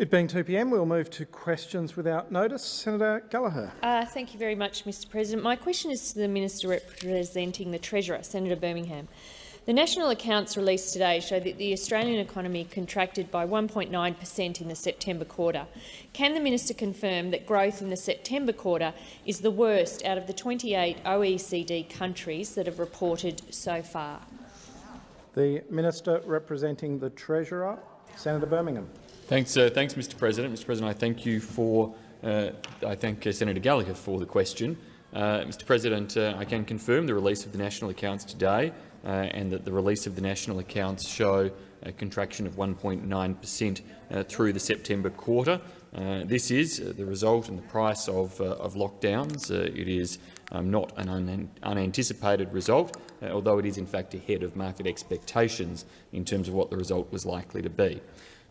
It being 2 p.m, we'll move to questions without notice. Senator Gallagher. Uh, thank you very much, Mr President. My question is to the Minister representing the Treasurer, Senator Birmingham. The national accounts released today show that the Australian economy contracted by 1.9 per cent in the September quarter. Can the minister confirm that growth in the September quarter is the worst out of the 28 OECD countries that have reported so far? The Minister representing the Treasurer, Senator Birmingham. Thanks, uh, thanks, Mr. President. Mr. President, I thank you for. Uh, I thank uh, Senator Gallagher for the question. Uh, Mr. President, uh, I can confirm the release of the national accounts today, uh, and that the release of the national accounts show a contraction of 1.9 per cent through the September quarter. this is the result and the price of, of lockdowns. it is um, not an un unanticipated result, although it is in fact ahead of market expectations in terms of what the result was likely to be.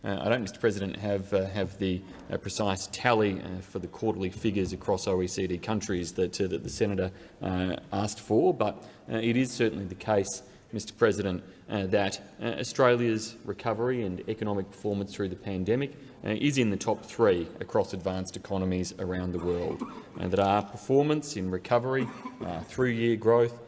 Uh, I don't, Mr President, have, uh, have the uh, precise tally uh, for the quarterly figures across OECD countries that, uh, that the senator uh, asked for, but it is certainly the case, Mr President, that Australia's recovery and economic performance through the pandemic is in the top three across advanced economies around the world, and that our performance in recovery through year growth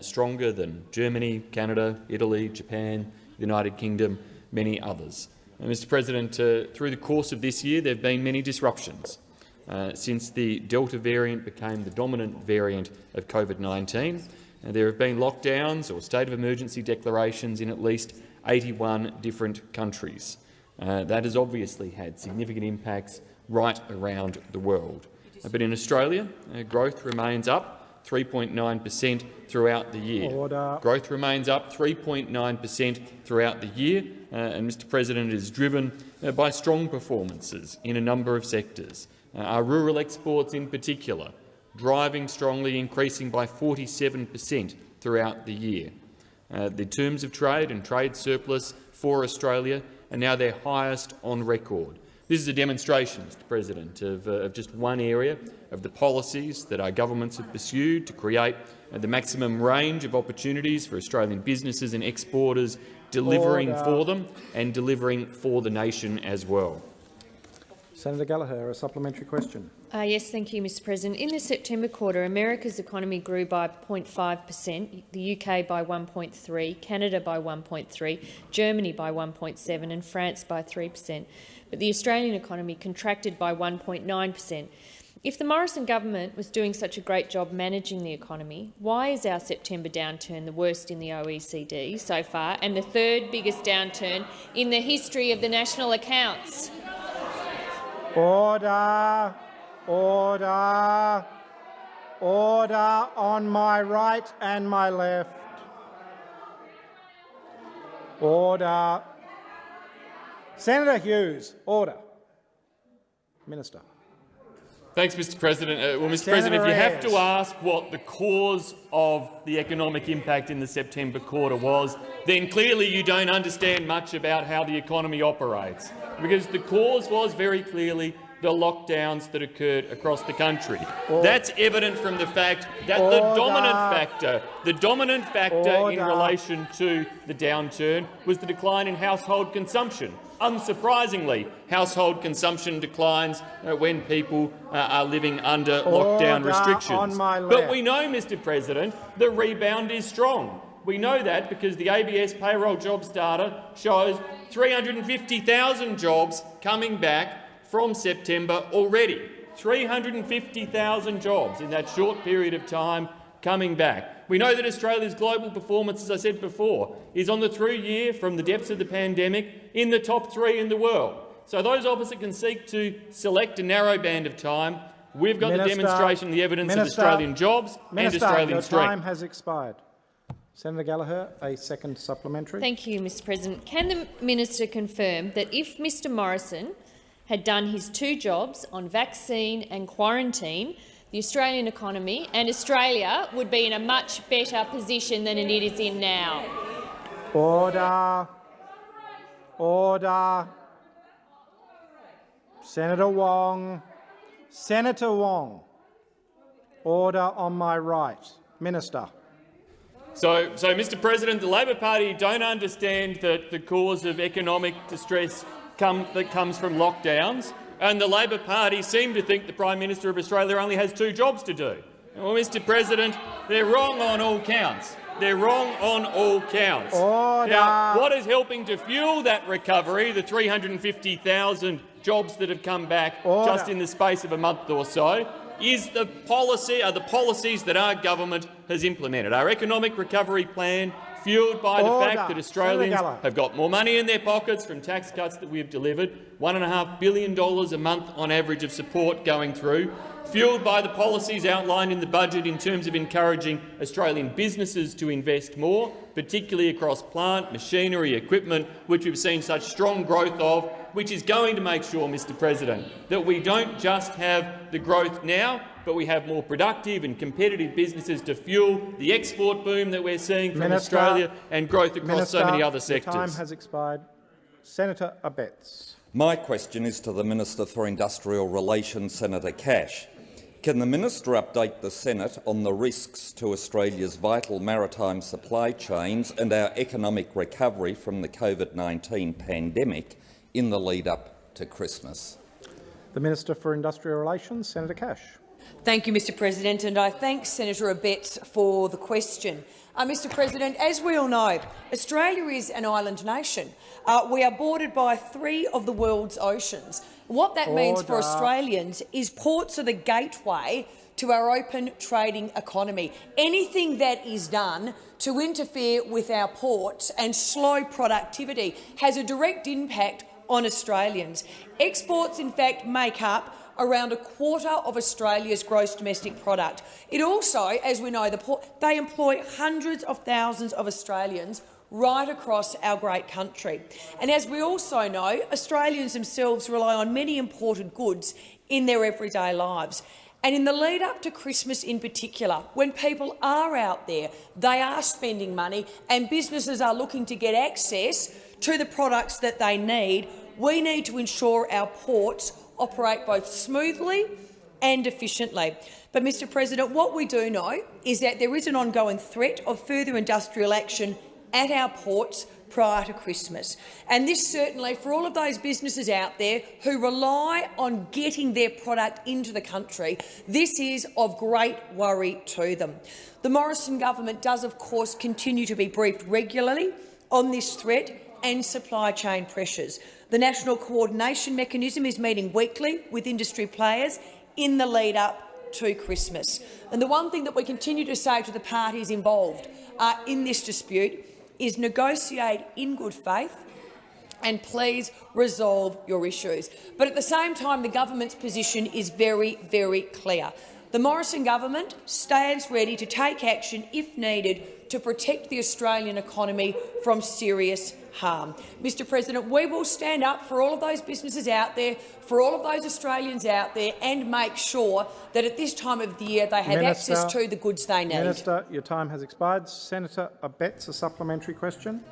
stronger than Germany, Canada, Italy, Japan, the United Kingdom, many others. Uh, Mr President, uh, through the course of this year there have been many disruptions. Uh, since the Delta variant became the dominant variant of COVID-19, uh, there have been lockdowns or state of emergency declarations in at least 81 different countries. Uh, that has obviously had significant impacts right around the world. Uh, but in Australia, growth remains up 3.9 per cent throughout the year. Order. Growth remains up 3.9 per cent throughout the year, uh, and Mr President is driven uh, by strong performances in a number of sectors. Uh, our rural exports in particular, driving strongly, increasing by 47 per cent throughout the year. Uh, the terms of trade and trade surplus for Australia are now their highest on record. This is a demonstration, Mr President, of, uh, of, just one area of the policies that our governments have pursued to create uh, the maximum range of opportunities for Australian businesses and exporters delivering Order. for them and delivering for the nation as well. Senator Gallagher, a supplementary question. Uh, yes, thank you, Mr President. In the September quarter, America's economy grew by 0.5 per cent, the UK by 1.3 Canada by 1.3 Germany by 1.7 and France by 3 per cent. But the Australian economy contracted by 1.9 per cent. If the Morrison government was doing such a great job managing the economy, why is our September downturn the worst in the OECD so far and the third biggest downturn in the history of the national accounts? Order! Order! Order on my right and my left. Order. Senator Hughes, order. Minister. Thanks, Mr President. Uh, well, Mr Senator President, if you have to ask what the cause of the economic impact in the September quarter was, then clearly you don't understand much about how the economy operates, because the cause was very clearly the lockdowns that occurred across the country. Order. That's evident from the fact that Order. the dominant factor, the dominant factor Order. in relation to the downturn was the decline in household consumption. Unsurprisingly, household consumption declines uh, when people uh, are living under lockdown restrictions. But we know, Mr President, the rebound is strong. We know that because the ABS payroll jobs data shows 350,000 jobs coming back from September already. 350,000 jobs in that short period of time coming back. We know that Australia's global performance, as I said before, is on the through year from the depths of the pandemic in the top three in the world. So those opposite can seek to select a narrow band of time. We've got Minister, the demonstration, the evidence Minister, of Australian jobs Minister, and Australian your strength. time has expired. Senator Gallagher, a second supplementary. Thank you, Mr President. Can the minister confirm that if Mr Morrison had done his two jobs on vaccine and quarantine, the Australian economy and Australia would be in a much better position than it is in now. Order. Order. Senator Wong. Senator Wong. Order on my right. Minister. So, so, Mr President, the Labor Party don't understand that the cause of economic distress come, that comes from lockdowns, and the Labor Party seem to think the Prime Minister of Australia only has two jobs to do. Well, Mr President, they're wrong on all counts. They're wrong on all counts. Order. Now, what is helping to fuel that recovery, the 350,000 jobs that have come back Order. just in the space of a month or so, is the policy, are the policies that our government has implemented. Our economic recovery plan, fuelled by the fact that Australians have got more money in their pockets from tax cuts that we have delivered, $1.5 billion a month on average of support going through, fuelled by the policies outlined in the budget in terms of encouraging Australian businesses to invest more, particularly across plant, machinery, equipment, which we've seen such strong growth of, which is going to make sure, Mr President, that we don't just have the growth now, but we have more productive and competitive businesses to fuel the export boom that we're seeing from Minister- Australia and growth across Minister, so many other your sectors. time has expired. Senator Abetz. My question is to the Minister for Industrial Relations, Senator Cash. Can the minister update the Senate on the risks to Australia's vital maritime supply chains and our economic recovery from the COVID-19 pandemic in the lead-up to Christmas? The Minister for Industrial Relations, Senator Cash. Thank you, Mr President, and I thank Senator Abetz for the question. Uh, Mr President, as we all know, Australia is an island nation. Uh, we are bordered by three of the world's oceans. What that means for Australians is ports are the gateway to our open trading economy. Anything that is done to interfere with our ports and slow productivity has a direct impact on Australians. Exports, in fact, make up around a quarter of Australia's gross domestic product. It also, as we know, the they employ hundreds of thousands of Australians right across our great country. And as we also know, Australians themselves rely on many imported goods in their everyday lives. And in the lead up to Christmas in particular, when people are out there, they are spending money and businesses are looking to get access to the products that they need, we need to ensure our ports operate both smoothly and efficiently. But, Mr President, what we do know is that there is an ongoing threat of further industrial action at our ports prior to Christmas. And this certainly, for all of those businesses out there who rely on getting their product into the country, this is of great worry to them. The Morrison government does, of course, continue to be briefed regularly on this threat and supply chain pressures. The National Coordination Mechanism is meeting weekly with industry players in the lead-up to Christmas. And the one thing that we continue to say to the parties involved uh, in this dispute is negotiate in good faith and please resolve your issues. But at the same time, the government's position is very, very clear. The Morrison government stands ready to take action if needed to protect the Australian economy from serious harm. Mr President, we will stand up for all of those businesses out there, for all of those Australians out there and make sure that at this time of the year they have Minister- access to the goods they need. Minister, your time has expired. Senator Abetz, a supplementary question.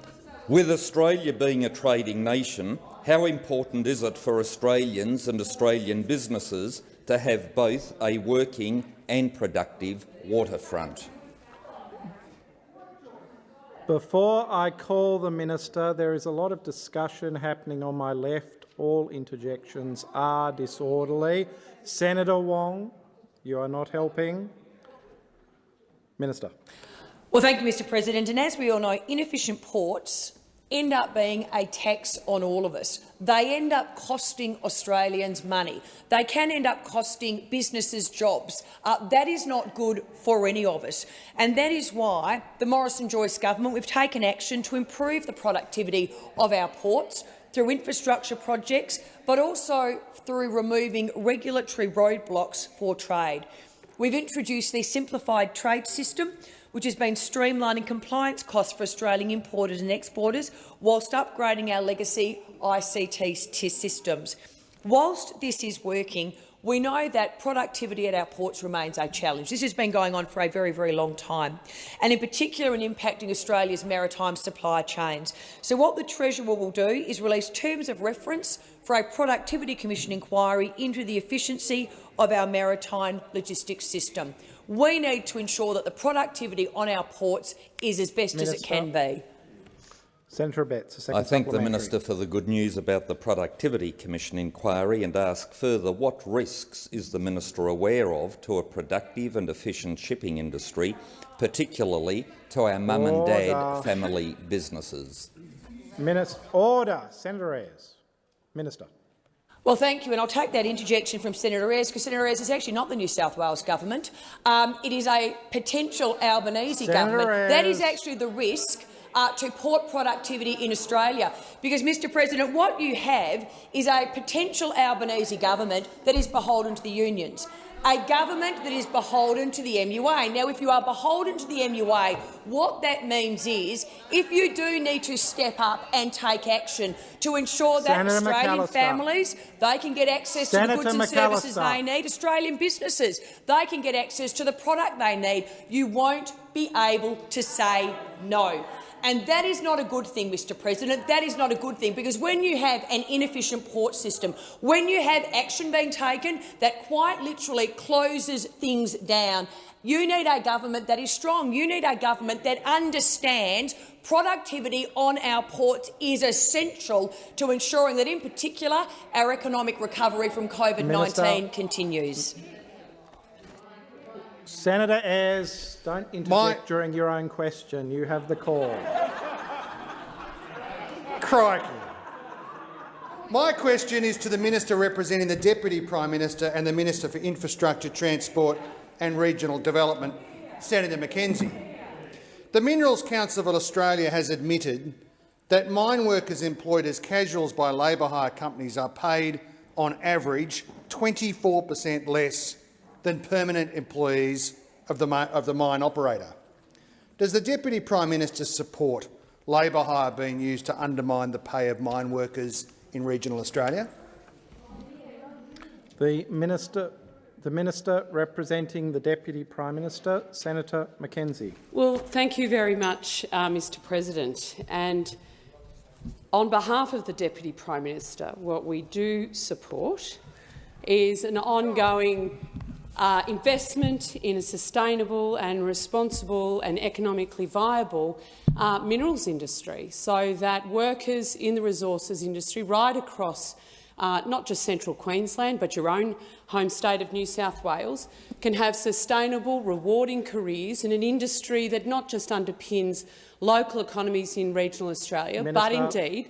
With Australia being a trading nation, how important is it for Australians and Australian businesses to have both a working and productive waterfront? Before I call the minister, there is a lot of discussion happening on my left. All interjections are disorderly. Senator Wong, you are not helping. Minister. Well, thank you, Mr President. And as we all know, inefficient ports end up being a tax on all of us. They end up costing Australians money. They can end up costing businesses jobs. Uh, that is not good for any of us. And that is why the Morrison-Joyce government, we've taken action to improve the productivity of our ports through infrastructure projects, but also through removing regulatory roadblocks for trade. We've introduced the simplified trade system, which has been streamlining compliance costs for Australian importers and exporters whilst upgrading our legacy ICT systems. Whilst this is working, we know that productivity at our ports remains a challenge. This has been going on for a very, very long time, and in particular in impacting Australia's maritime supply chains. So what the Treasurer will do is release terms of reference for a Productivity Commission inquiry into the efficiency of our maritime logistics system. We need to ensure that the productivity on our ports is as best as it can be. Senator Betts, a second I thank the. Minister for the good news about the Productivity Commission inquiry and ask further what risks is the Minister aware of to a productive and efficient shipping industry, particularly to our mum and dad family businesses? Minister, order. Senator Ayres. Minister. Well, thank you, and I'll take that interjection from Senator Ayres, because Senator Ayres is actually not the New South Wales government. Um, it is a potential Albanese Senator government. That is actually the risk uh, to port productivity in Australia. Because, Mr President, what you have is a potential Albanese government that is beholden to the unions. A government that is beholden to the MUA. Now, if you are beholden to the MUA, what that means is if you do need to step up and take action to ensure that Senator Australian McAllister. families they can get access to the goods and services they need. Australian businesses they can get access to the product they need. You won't be able to say no. And that is not a good thing, Mr President. That is not a good thing, because when you have an inefficient port system, when you have action being taken that quite literally closes things down, you need a government that is strong. You need a government that understands productivity on our ports is essential to ensuring that, in particular, our economic recovery from COVID-19 Minister. continues. Senator Ayres, don't interject My- during your own question. You have the call. Crikey. My question is to the Minister representing the Deputy Prime Minister and the Minister for Infrastructure, Transport and Regional Development, Senator McKenzie. The Minerals Council of Australia has admitted that mine workers employed as casuals by labour hire companies are paid, on average, 24 per cent less than permanent employees of the, of the mine operator. Does the Deputy Prime Minister support labour hire being used to undermine the pay of mine workers in regional Australia? The minister, the minister representing the Deputy Prime Minister, Senator McKenzie. Well, thank you very much, uh, Mr President. And on behalf of the Deputy Prime Minister, what we do support is an ongoing uh, investment in a sustainable and responsible and economically viable uh, minerals industry so that workers in the resources industry right across uh, not just central Queensland but your own home state of New South Wales can have sustainable, rewarding careers in an industry that not just underpins local economies in regional Australia but indeed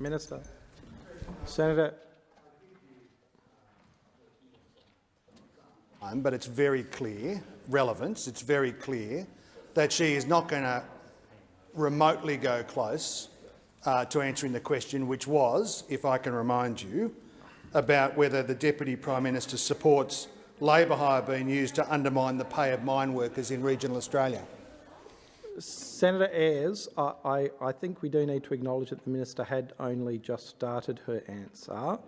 Minister. Senator, Um, But it's very clear, relevance, it's very clear that she is not going to remotely go close uh, to answering the question, which was, if I can remind you, about whether the Deputy Prime Minister supports labour hire being used to undermine the pay of mine workers in regional Australia. Senator Ayres, I, I, I think we do need to acknowledge that the minister had only just started her answer.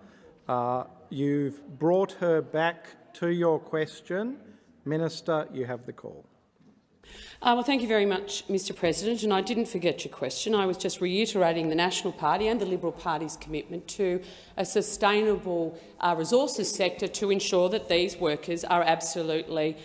Uh, you've brought her back to your question. Minister, you have the call. Uh, well, thank you very much, Mr President. And I didn't forget your question. I was just reiterating the National Party and the Liberal Party's commitment to a sustainable uh, resources sector to ensure that these workers are absolutely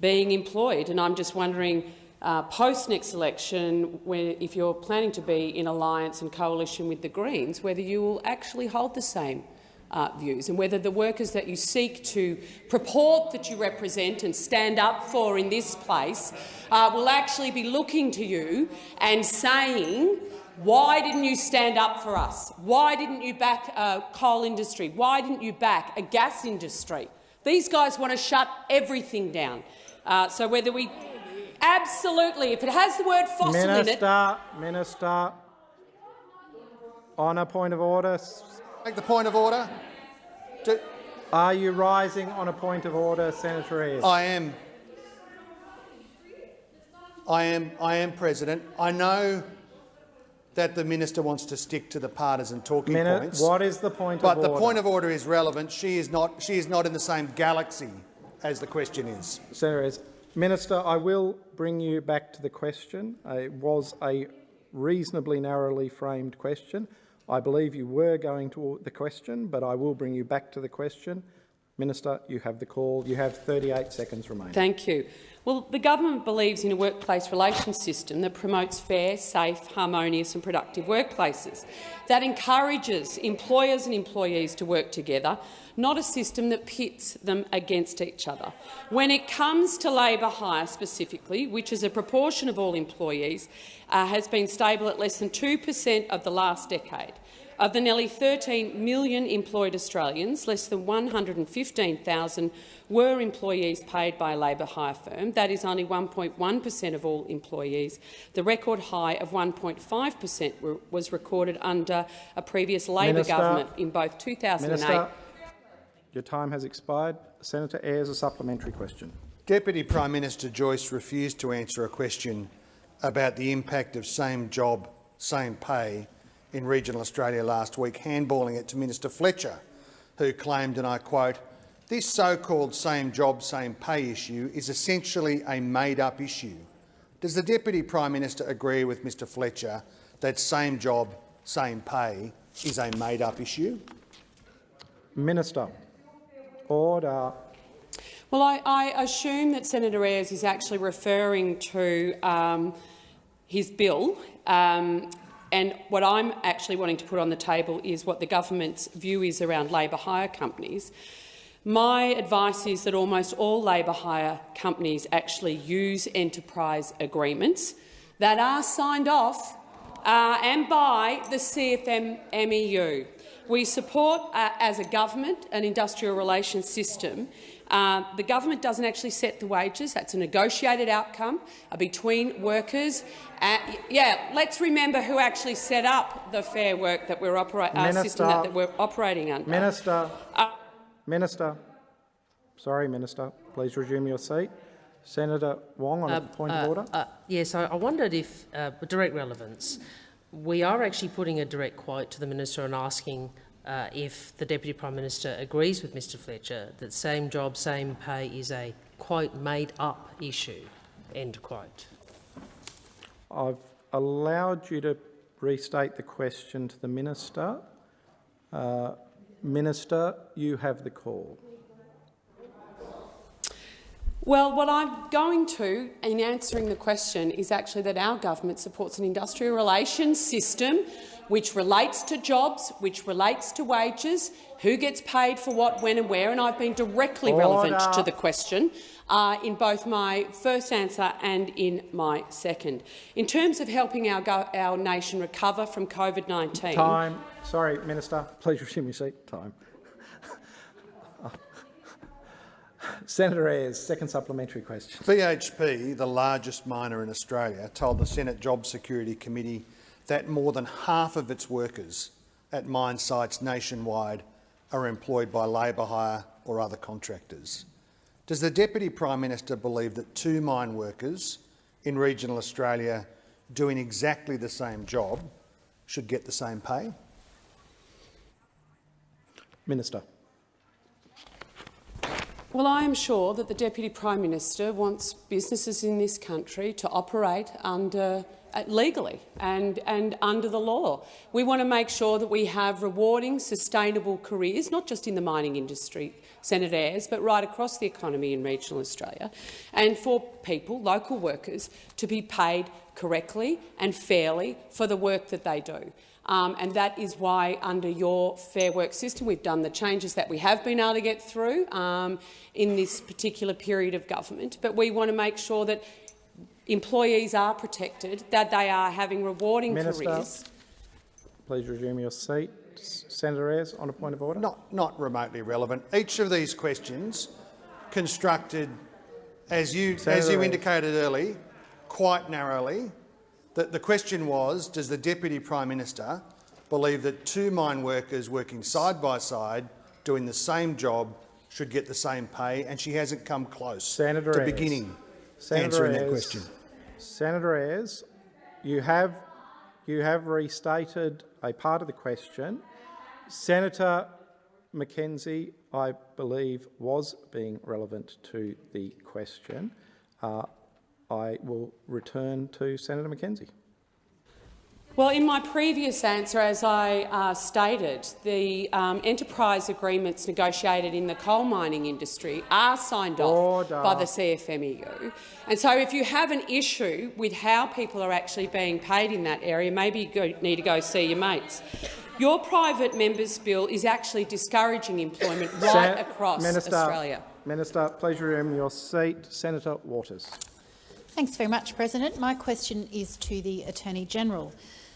being employed. And I'm just wondering, uh, post next election, when, if you're planning to be in alliance and coalition with the Greens, whether you will actually hold the same uh, views and whether the workers that you seek to purport that you represent and stand up for in this place uh, will actually be looking to you and saying, why didn't you stand up for us? Why didn't you back a coal industry? Why didn't you back a gas industry? These guys want to shut everything down. Uh, so whether we absolutely, if it has the word fossil in it, Minister, Minister, on a point of order, Make the point of order. Do- are you rising on a point of order, Senator Ayres? I am. I am. I am, President. I know that the minister wants to stick to the partisan talking Minute, points. what is the point but of order? But the point of order is relevant. She is not. She is not in the same galaxy as the question is. Senator Ayres. Minister, I will bring you back to the question. It was a reasonably narrowly framed question. I believe you were going to the question, but I will bring you back to the question. Minister, you have the call. You have 38 seconds remaining. Thank you. Well, the government believes in a workplace relations system that promotes fair, safe, harmonious and productive workplaces, that encourages employers and employees to work together, not a system that pits them against each other. When it comes to labour hire specifically, which is a proportion of all employees, uh, has been stable at less than 2 per cent of the last decade. Of the nearly 13 million employed Australians, less than 115,000 were employees paid by a labour hire firm. That is only 1.1 per cent of all employees. The record high of 1.5 per cent was recorded under a previous Labor government in both 2008— Minister, your time has expired. Senator Ayres, a supplementary question. Deputy Prime Minister Joyce refused to answer a question about the impact of same job, same pay in regional Australia last week, handballing it to Minister Fletcher, who claimed, and I quote, this so-called same job, same pay issue is essentially a made-up issue. Does the Deputy Prime Minister agree with Mr Fletcher that same job, same pay is a made-up issue? Minister. Order. Well, I, I, assume that Senator Ayres is actually referring to um, his bill um, and what I'm actually wanting to put on the table is what the government's view is around labour hire companies. My advice is that almost all labour hire companies actually use enterprise agreements that are signed off uh, and by the CFMEU. We support, uh, as a government, an industrial relations system uh, the government doesn't actually set the wages. That's a negotiated outcome uh, between workers. Uh, yeah, let's remember who actually set up the Fair Work that we're uh, system that, that, we're operating under. Minister, uh, Minister, sorry, Minister, please resume your seat. Senator Wong on a point of order. yes, I, I, wondered if, with direct relevance, we are actually putting a direct quote to the minister and asking uh, if the Deputy Prime Minister agrees with Mr Fletcher that same job, same pay is a, quote, made-up issue, end quote. I've allowed you to restate the question to the Minister. Uh, Minister, you have the call. Well, what I'm going to, in answering the question, is actually that our government supports an industrial relations system which relates to jobs, which relates to wages, who gets paid for what, when and where, and I've been directly Order. relevant to the question uh, in both my first answer and in my second. In terms of helping our, our nation recover from COVID-19— Time. Sorry, Minister. Please resume your seat. Time. Senator Ayres, second supplementary question. BHP, the largest miner in Australia, told the Senate Job Security Committee that more than half of its workers at mine sites nationwide are employed by labour hire or other contractors. Does the Deputy Prime Minister believe that two mine workers in regional Australia doing exactly the same job should get the same pay? Minister. Well, I am sure that the Deputy Prime Minister wants businesses in this country to operate under legally and, and under the law. We want to make sure that we have rewarding, sustainable careers, not just in the mining industry, Senator Ayres, but right across the economy in regional Australia, and for people, local workers, to be paid correctly and fairly for the work that they do. Um, and that is why, under your Fair Work system, we've done the changes that we have been able to get through um, in this particular period of government. But we want to make sure that employees are protected, that they are having rewarding Minister, careers. Please resume your seat. Senator Ayres, on a point of order. Not, not remotely relevant. Each of these questions constructed, as you, as you indicated early, quite narrowly. That the question was, does the Deputy Prime Minister believe that two mine workers working side by side doing the same job should get the same pay, and she hasn't come close Senator to Ayres. beginning Senator answering Ayres. that question. Senator Ayres, you have, you have restated a part of the question. Senator McKenzie, I believe, was being relevant to the question. Uh, I will return to Senator McKenzie. Well, in my previous answer, as I uh, stated, the um, enterprise agreements negotiated in the coal mining industry are signed Order. off by the CFMEU. And so if you have an issue with how people are actually being paid in that area, maybe you go, need to go see your mates. Your private member's bill is actually discouraging employment right Sen- across Minister, Australia. Minister, please resume your seat. Senator Waters. Thanks very much, President. My question is to the Attorney-General.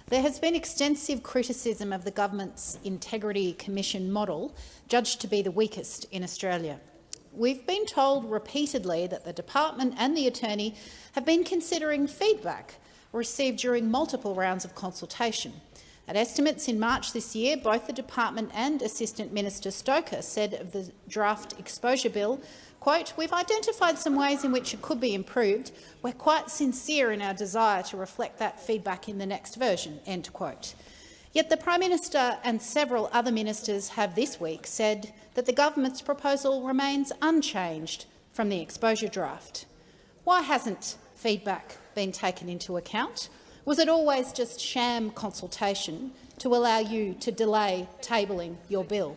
There has been extensive criticism of the government's Integrity Commission model, judged to be the weakest in Australia. We've been told repeatedly that the department and the attorney have been considering feedback received during multiple rounds of consultation. At estimates in March this year, both the department and Assistant Minister Stoker said of the draft exposure bill, quote, we've identified some ways in which it could be improved. We're quite sincere in our desire to reflect that feedback in the next version, end quote. Yet the Prime Minister and several other ministers have this week said that the government's proposal remains unchanged from the exposure draft. Why hasn't feedback been taken into account? Was it always just sham consultation to allow you to delay tabling your bill?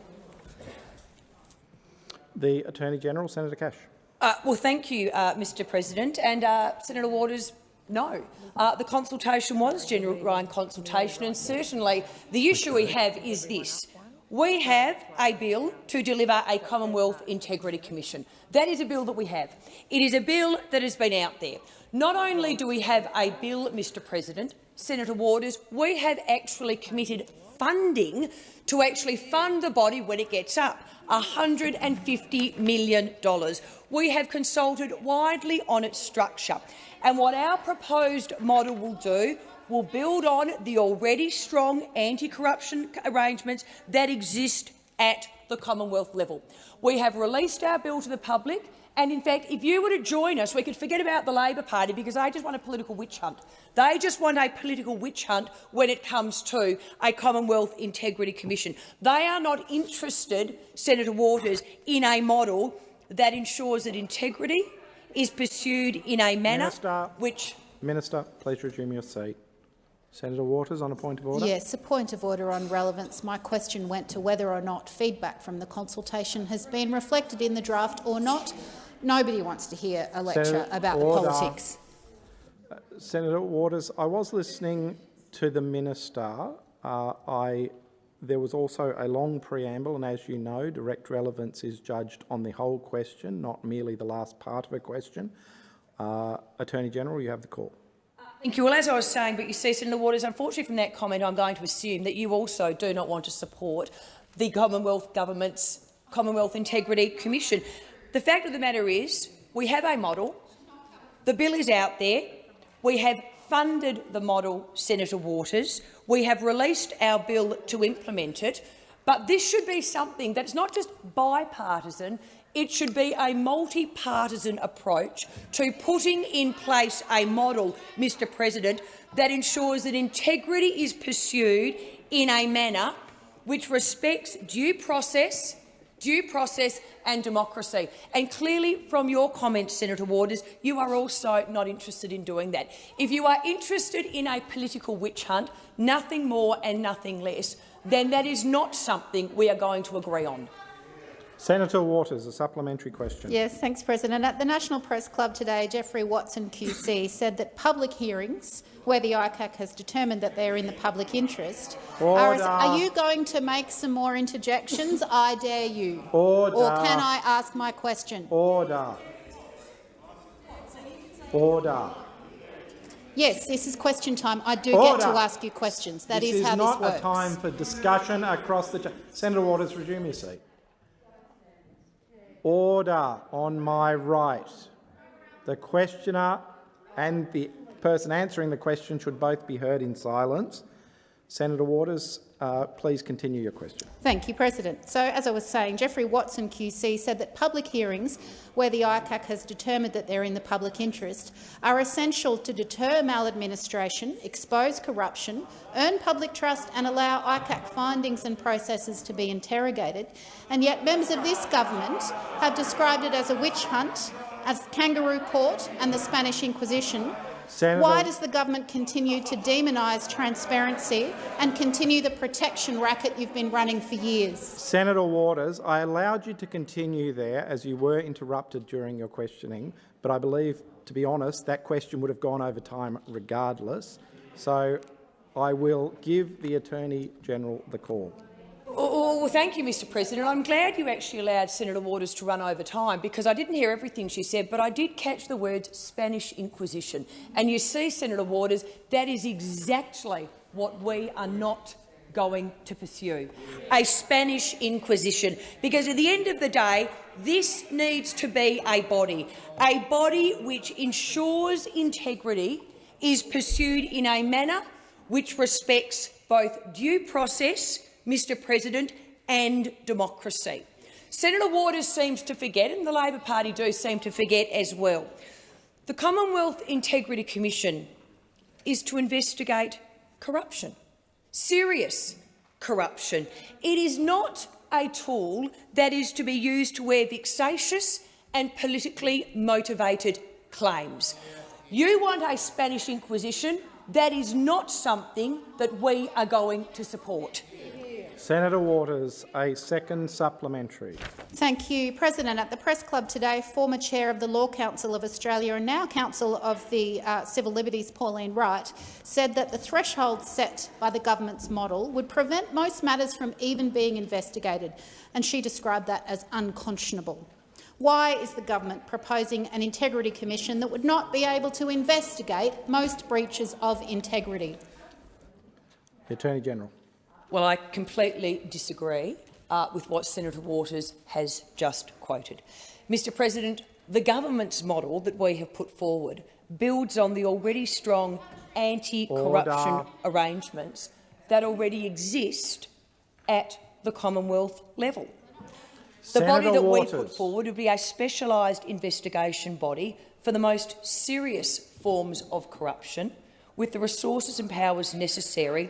The Attorney-General, Senator Cash. Uh, well, thank you, uh, Mr President. And uh, Senator Waters, no. Uh, the consultation was genuine consultation, and certainly the issue we have is this. We have a bill to deliver a Commonwealth Integrity Commission. That is a bill that we have. It is a bill that has been out there. Not only do we have a bill, Mr President, Senator Waters, we have actually committed funding to actually fund the body when it gets up. $150 million. We have consulted widely on its structure, and what our proposed model will do will build on the already strong anti-corruption arrangements that exist at the Commonwealth level. We have released our bill to the public, and in fact, if you were to join us, we could forget about the Labor Party because they just want a political witch hunt. They just want a political witch hunt when it comes to a Commonwealth Integrity Commission. They are not interested, Senator Waters, in a model that ensures that integrity is pursued in a manner Minister, which— Minister, please resume your seat. Senator Waters, on a point of order. Yes, a point of order on relevance. My question went to whether or not feedback from the consultation has been reflected in the draft or not. Nobody wants to hear a lecture Senator, about order. the politics. Senator Waters, I was listening to the minister. Uh, I, there was also a long preamble, and as you know, direct relevance is judged on the whole question, not merely the last part of a question. Uh, Attorney General, you have the call. Thank you. Well, as I was saying, but you see, Senator Waters, unfortunately from that comment, I'm going to assume that you also do not want to support the Commonwealth Government's Commonwealth Integrity Commission. The fact of the matter is we have a model. The bill is out there. We have funded the model, Senator Waters. We have released our bill to implement it. But this should be something that's not just bipartisan, it should be a multi-partisan approach to putting in place a model, Mr President, that ensures that integrity is pursued in a manner which respects due process, due process and democracy. And clearly from your comments, Senator Waters, you are also not interested in doing that. If you are interested in a political witch hunt, nothing more and nothing less, then that is not something we are going to agree on. Senator Waters, a supplementary question. Yes, thanks, President. At the National Press Club today, Geoffrey Watson QC said that public hearings, where the ICAC has determined that they are in the public interest, are, Order. are you going to make some more interjections? I dare you. Order. Or can I ask my question? Order. Order. Yes, this is question time. I do Order. get to ask you questions. That this is how not this works. a time for discussion across the. Senator Waters, resume your seat. Order on my right. The questioner and the person answering the question should both be heard in silence. Senator Waters, uh, please continue your question. Thank you, President. So, as I was saying, Geoffrey Watson QC said that public hearings, where the ICAC has determined that they're in the public interest, are essential to deter maladministration, expose corruption, earn public trust and allow ICAC findings and processes to be interrogated. And yet members of this government have described it as a witch hunt, as kangaroo court and the Spanish Inquisition, Senator- Why does the government continue to demonise transparency and continue the protection racket you've been running for years? Senator Waters, I allowed you to continue there as you were interrupted during your questioning, but I believe, to be honest, that question would have gone over time regardless. So I will give the Attorney-General the call. Oh, oh, well, thank you, Mr President. I'm glad you actually allowed Senator Waters to run over time because I didn't hear everything she said, but I did catch the words Spanish Inquisition. And you see, Senator Waters, that is exactly what we are not going to pursue, a Spanish Inquisition. Because at the end of the day, this needs to be a body, a body which ensures integrity is pursued in a manner which respects both due process Mr President, and democracy. Senator Waters seems to forget, and the Labor Party do seem to forget as well, the Commonwealth Integrity Commission is to investigate corruption, serious corruption. It is not a tool that is to be used to wear vexatious and politically motivated claims. You want a Spanish Inquisition. That is not something that we are going to support. Senator Waters, a second supplementary. Thank you, President. At the Press Club today, former chair of the Law Council of Australia and now Council of the uh, Civil Liberties, Pauline Wright, said that the threshold set by the government's model would prevent most matters from even being investigated, and she described that as unconscionable. Why is the government proposing an integrity commission that would not be able to investigate most breaches of integrity? The Attorney-General. Well, I completely disagree uh, with what Senator Waters has just quoted. Mr President, the government's model that we have put forward builds on the already strong anti-corruption arrangements that already exist at the Commonwealth level. The Senator body that Waters. we put forward would be a specialised investigation body for the most serious forms of corruption, with the resources and powers necessary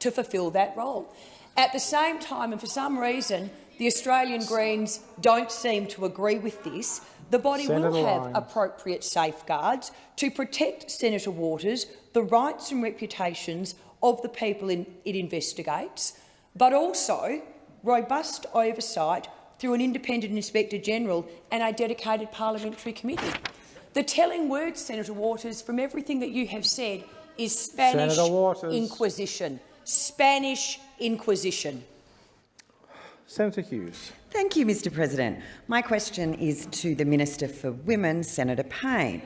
to fulfil that role. At the same time, and for some reason, the Australian Greens don't seem to agree with this, the body Senator will have Lyon. appropriate safeguards to protect Senator Waters, the rights and reputations of the people in, it investigates, but also robust oversight through an independent Inspector-General and a dedicated parliamentary committee. The telling word, Senator Waters, from everything that you have said is Spanish Inquisition. Spanish Inquisition. Senator Hughes. Thank you, Mr President. My question is to the Minister for Women, Senator Payne.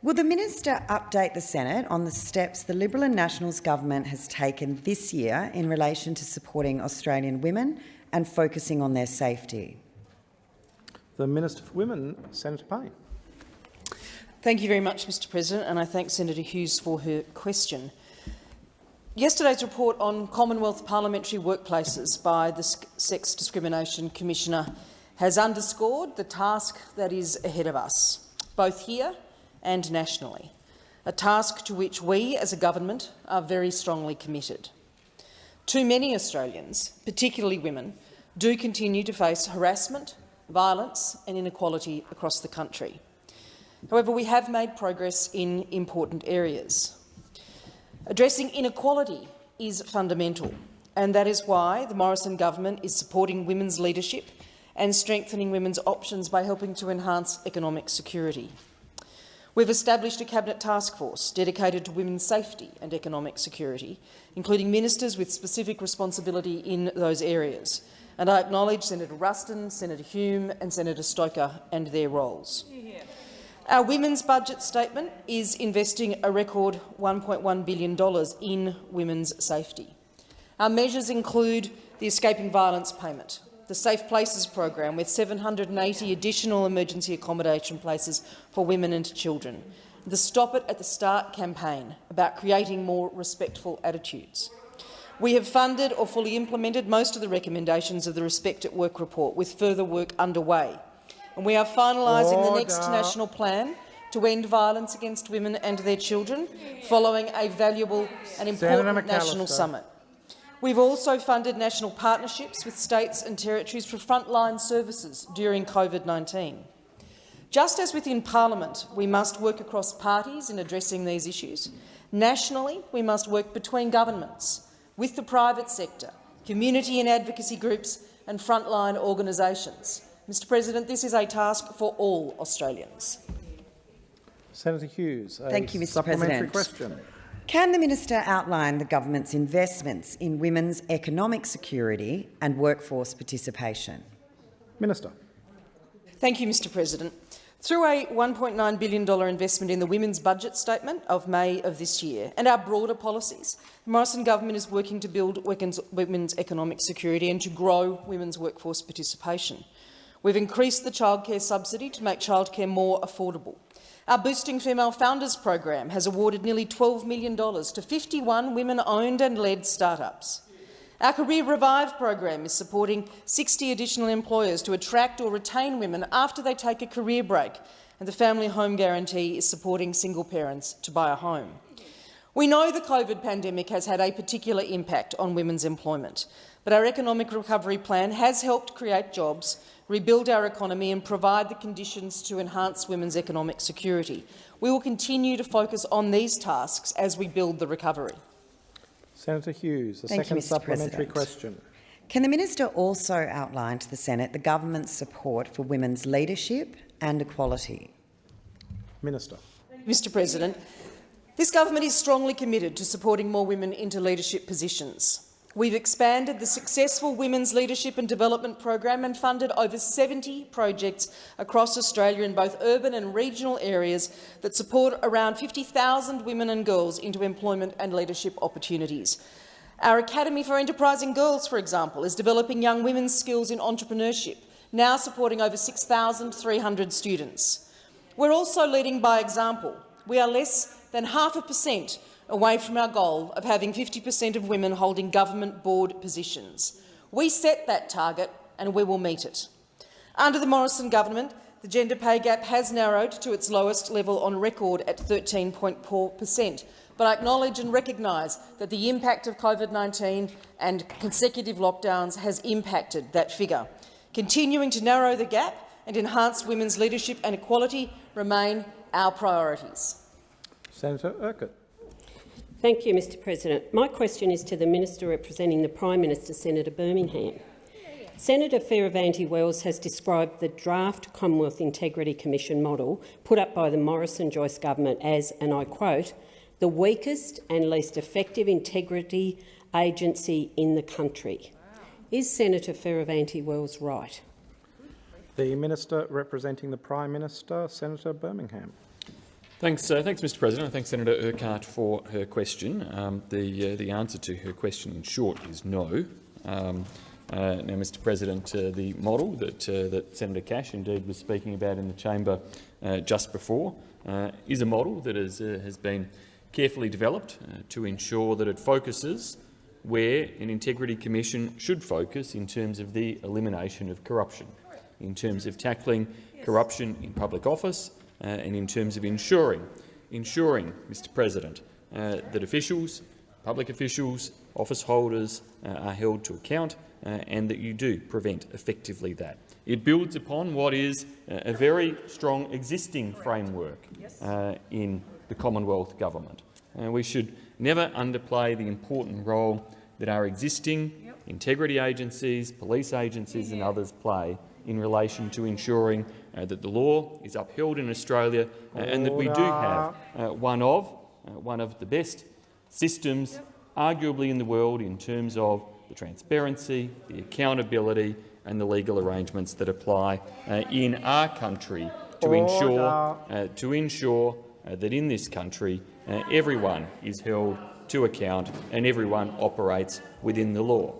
Will the minister update the Senate on the steps the Liberal and Nationals government has taken this year in relation to supporting Australian women and focusing on their safety? The Minister for Women, Senator Payne. Thank you very much, Mr President, and I thank Senator Hughes for her question. Yesterday's report on Commonwealth parliamentary workplaces by the Sex Discrimination Commissioner has underscored the task that is ahead of us, both here and nationally, a task to which we as a government are very strongly committed. Too many Australians, particularly women, do continue to face harassment, violence and inequality across the country. However, we have made progress in important areas. Addressing inequality is fundamental, and that is why the Morrison government is supporting women's leadership and strengthening women's options by helping to enhance economic security. We've established a Cabinet task force dedicated to women's safety and economic security, including ministers with specific responsibility in those areas. And I acknowledge Senator Ruston, Senator Hume and Senator Stoker and their roles. Our women's budget statement is investing a record $1.1 billion in women's safety. Our measures include the Escaping Violence Payment, the Safe Places program with 780 additional emergency accommodation places for women and children, the Stop It at the Start campaign about creating more respectful attitudes. We have funded or fully implemented most of the recommendations of the Respect at Work report, with further work underway. And we are finalising the next national plan to end violence against women and their children, following a valuable and important national summit. We've also funded national partnerships with states and territories for frontline services during COVID-19. Just as within parliament we must work across parties in addressing these issues, nationally we must work between governments, with the private sector, community and advocacy groups and frontline organisations. Mr President, this is a task for all Australians. Senator Hughes, Thank you, Mr supplementary President. question. Can the minister outline the government's investments in women's economic security and workforce participation? Minister. Thank you, Mr President. Through a $1.9 billion investment in the Women's Budget Statement of May of this year and our broader policies, the Morrison government is working to build women's, women's economic security and to grow women's workforce participation. We've increased the childcare subsidy to make childcare more affordable. Our Boosting Female Founders program has awarded nearly $12 million to 51 women-owned and led startups. Our Career Revive program is supporting 60 additional employers to attract or retain women after they take a career break, and the Family Home Guarantee is supporting single parents to buy a home. We know the COVID pandemic has had a particular impact on women's employment, but our economic recovery plan has helped create jobs, rebuild our economy and provide the conditions to enhance women's economic security. We will continue to focus on these tasks as we build the recovery. Senator Hughes, a Thank you, second Mr. supplementary President. question. Can the minister also outline to the Senate the government's support for women's leadership and equality? Minister. Mr President, this government is strongly committed to supporting more women into leadership positions. We've expanded the successful Women's Leadership and Development program and funded over 70 projects across Australia in both urban and regional areas that support around 50,000 women and girls into employment and leadership opportunities. Our Academy for Enterprising Girls, for example, is developing young women's skills in entrepreneurship, now supporting over 6,300 students. We're also leading by example. We are less than half a percent away from our goal of having 50 per cent of women holding government board positions. We set that target and we will meet it. Under the Morrison government, the gender pay gap has narrowed to its lowest level on record at 13.4 per cent, but I acknowledge and recognise that the impact of COVID-19 and consecutive lockdowns has impacted that figure. Continuing to narrow the gap and enhance women's leadership and equality remain our priorities. Senator Urquhart. Thank you, Mr President. My question is to the Minister representing the Prime Minister, Senator Birmingham. Senator Fierravanti-Wells has described the draft Commonwealth Integrity Commission model put up by the Morrison-Joyce government as, and I quote, the weakest and least effective integrity agency in the country. Is Senator Fierravanti-Wells right? The Minister representing the Prime Minister, Senator Birmingham. Thanks, uh, thanks, Mr. President. I thank Senator Urquhart for her question. Um, the uh, the answer to her question, in short, is no. Um, uh, now, Mr. President, uh, the model that uh, that Senator Cash indeed was speaking about in the chamber uh, just before is a model that has uh, has been carefully developed to ensure that it focuses where an integrity commission should focus in terms of the elimination of corruption, in terms of tackling corruption in public office, and in terms of ensuring, ensuring, Mr. President, uh, that officials, public officials, office holders uh, are held to account, uh, and that you do prevent effectively that. It builds upon what is uh, a very strong existing framework uh, in the Commonwealth Government. Uh, we should never underplay the important role that our existing integrity agencies, police agencies and others play in relation to ensuring uh, that the law is upheld in Australia uh, and that we do have uh, one of uh, one of the best systems, arguably in the world, in terms of the transparency, the accountability and the legal arrangements that apply uh, in our country to ensure uh, to ensure uh, that in this country uh, everyone is held to account and everyone operates within the law.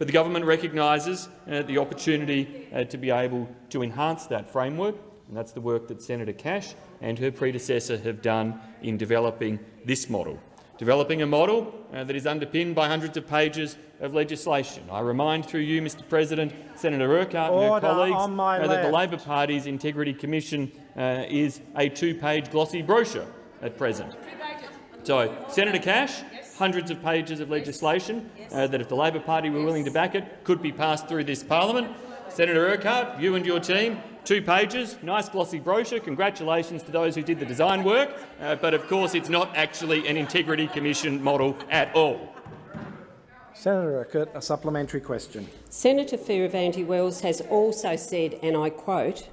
But the government recognises uh, the opportunity uh, to be able to enhance that framework, and that's the work that Senator Cash and her predecessor have done in developing this model. Developing a model uh, that is underpinned by hundreds of pages of legislation. I remind through you, Mr President, Senator Urquhart and her colleagues uh, that the. Labor Party's Integrity Commission uh, is a two-page glossy brochure at present. So, Senator Cash, hundreds of pages of legislation uh, that, if the Labor Party were willing to back it, could be passed through this parliament. Senator Urquhart, you and your team two pages, nice glossy brochure. Congratulations to those who did the design work, uh, but of course it's not actually an integrity commission model at all. Senator Urquhart, a supplementary question. Senator Fierravanti-Wells has also said, and I quote,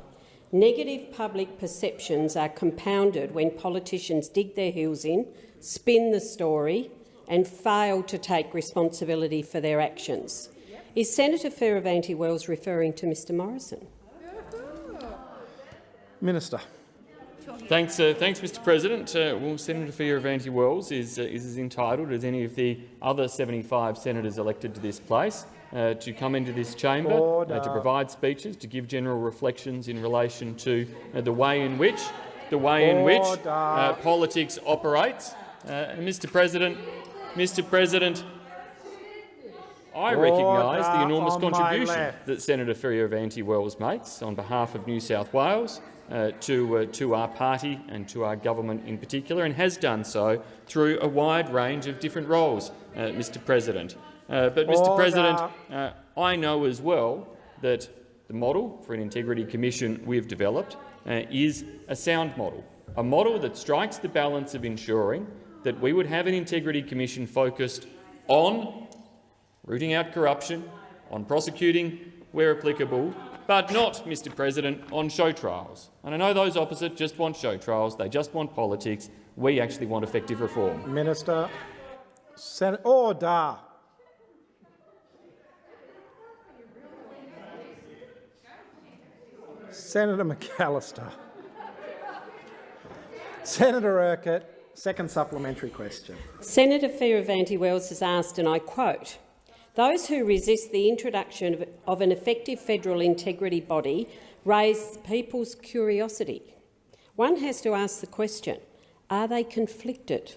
Negative public perceptions are compounded when politicians dig their heels in, spin the story and fail to take responsibility for their actions. Is Senator Fierravanti-Wells referring to Mr Morrison? Minister. Thanks, uh, thanks, Mr. President. Uh, well, Senator Fierravanti-Wells is, uh, is as entitled as any of the other 75 senators elected to this place uh, to come into this chamber uh, to provide speeches, to give general reflections in relation to uh, the way in which the way in which politics operates. Mr. President, Mr. President, I recognise the enormous contribution that Senator Fierravanti-Wells makes on behalf of New South Wales uh, to, uh, to our party and to our government in particular, and has done so through a wide range of different roles, uh, Mr President. Uh, but, Mr Order. President, uh, I know as well that the model for an integrity commission we've developed uh, is a sound model, a model that strikes the balance of ensuring that we would have an integrity commission focused on rooting out corruption, on prosecuting where applicable, but not, Mr President, on show trials. And I know those opposite just want show trials, they just want politics. We actually want effective reform. Minister. Sen order. Senator McAllister. Senator Urquhart, second supplementary question. Senator Fierravanti-Wells has asked, and I quote, those who resist the introduction of, of an effective federal integrity body raise people's curiosity. One has to ask the question, are they conflicted?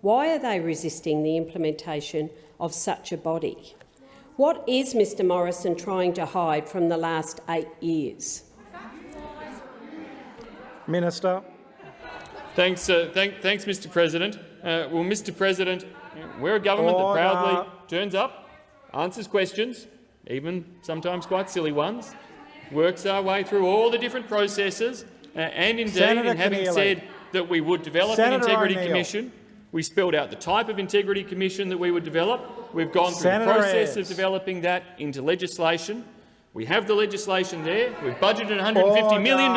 Why are they resisting the implementation of such a body? What is Mr Morrison trying to hide from the last eight years? Minister. Thanks, uh, thank, thanks Mr President. Uh, well, Mr President, we're a government Order. that proudly turns up answers questions, even sometimes quite silly ones, works our way through all the different processes, uh, and indeed, Senator in having Keneally. said that we would develop Senator an integrity commission, we spelled out the type of integrity commission that we would develop. We've gone through Senator the process of developing that into legislation. We have the legislation there. We've budgeted $150 million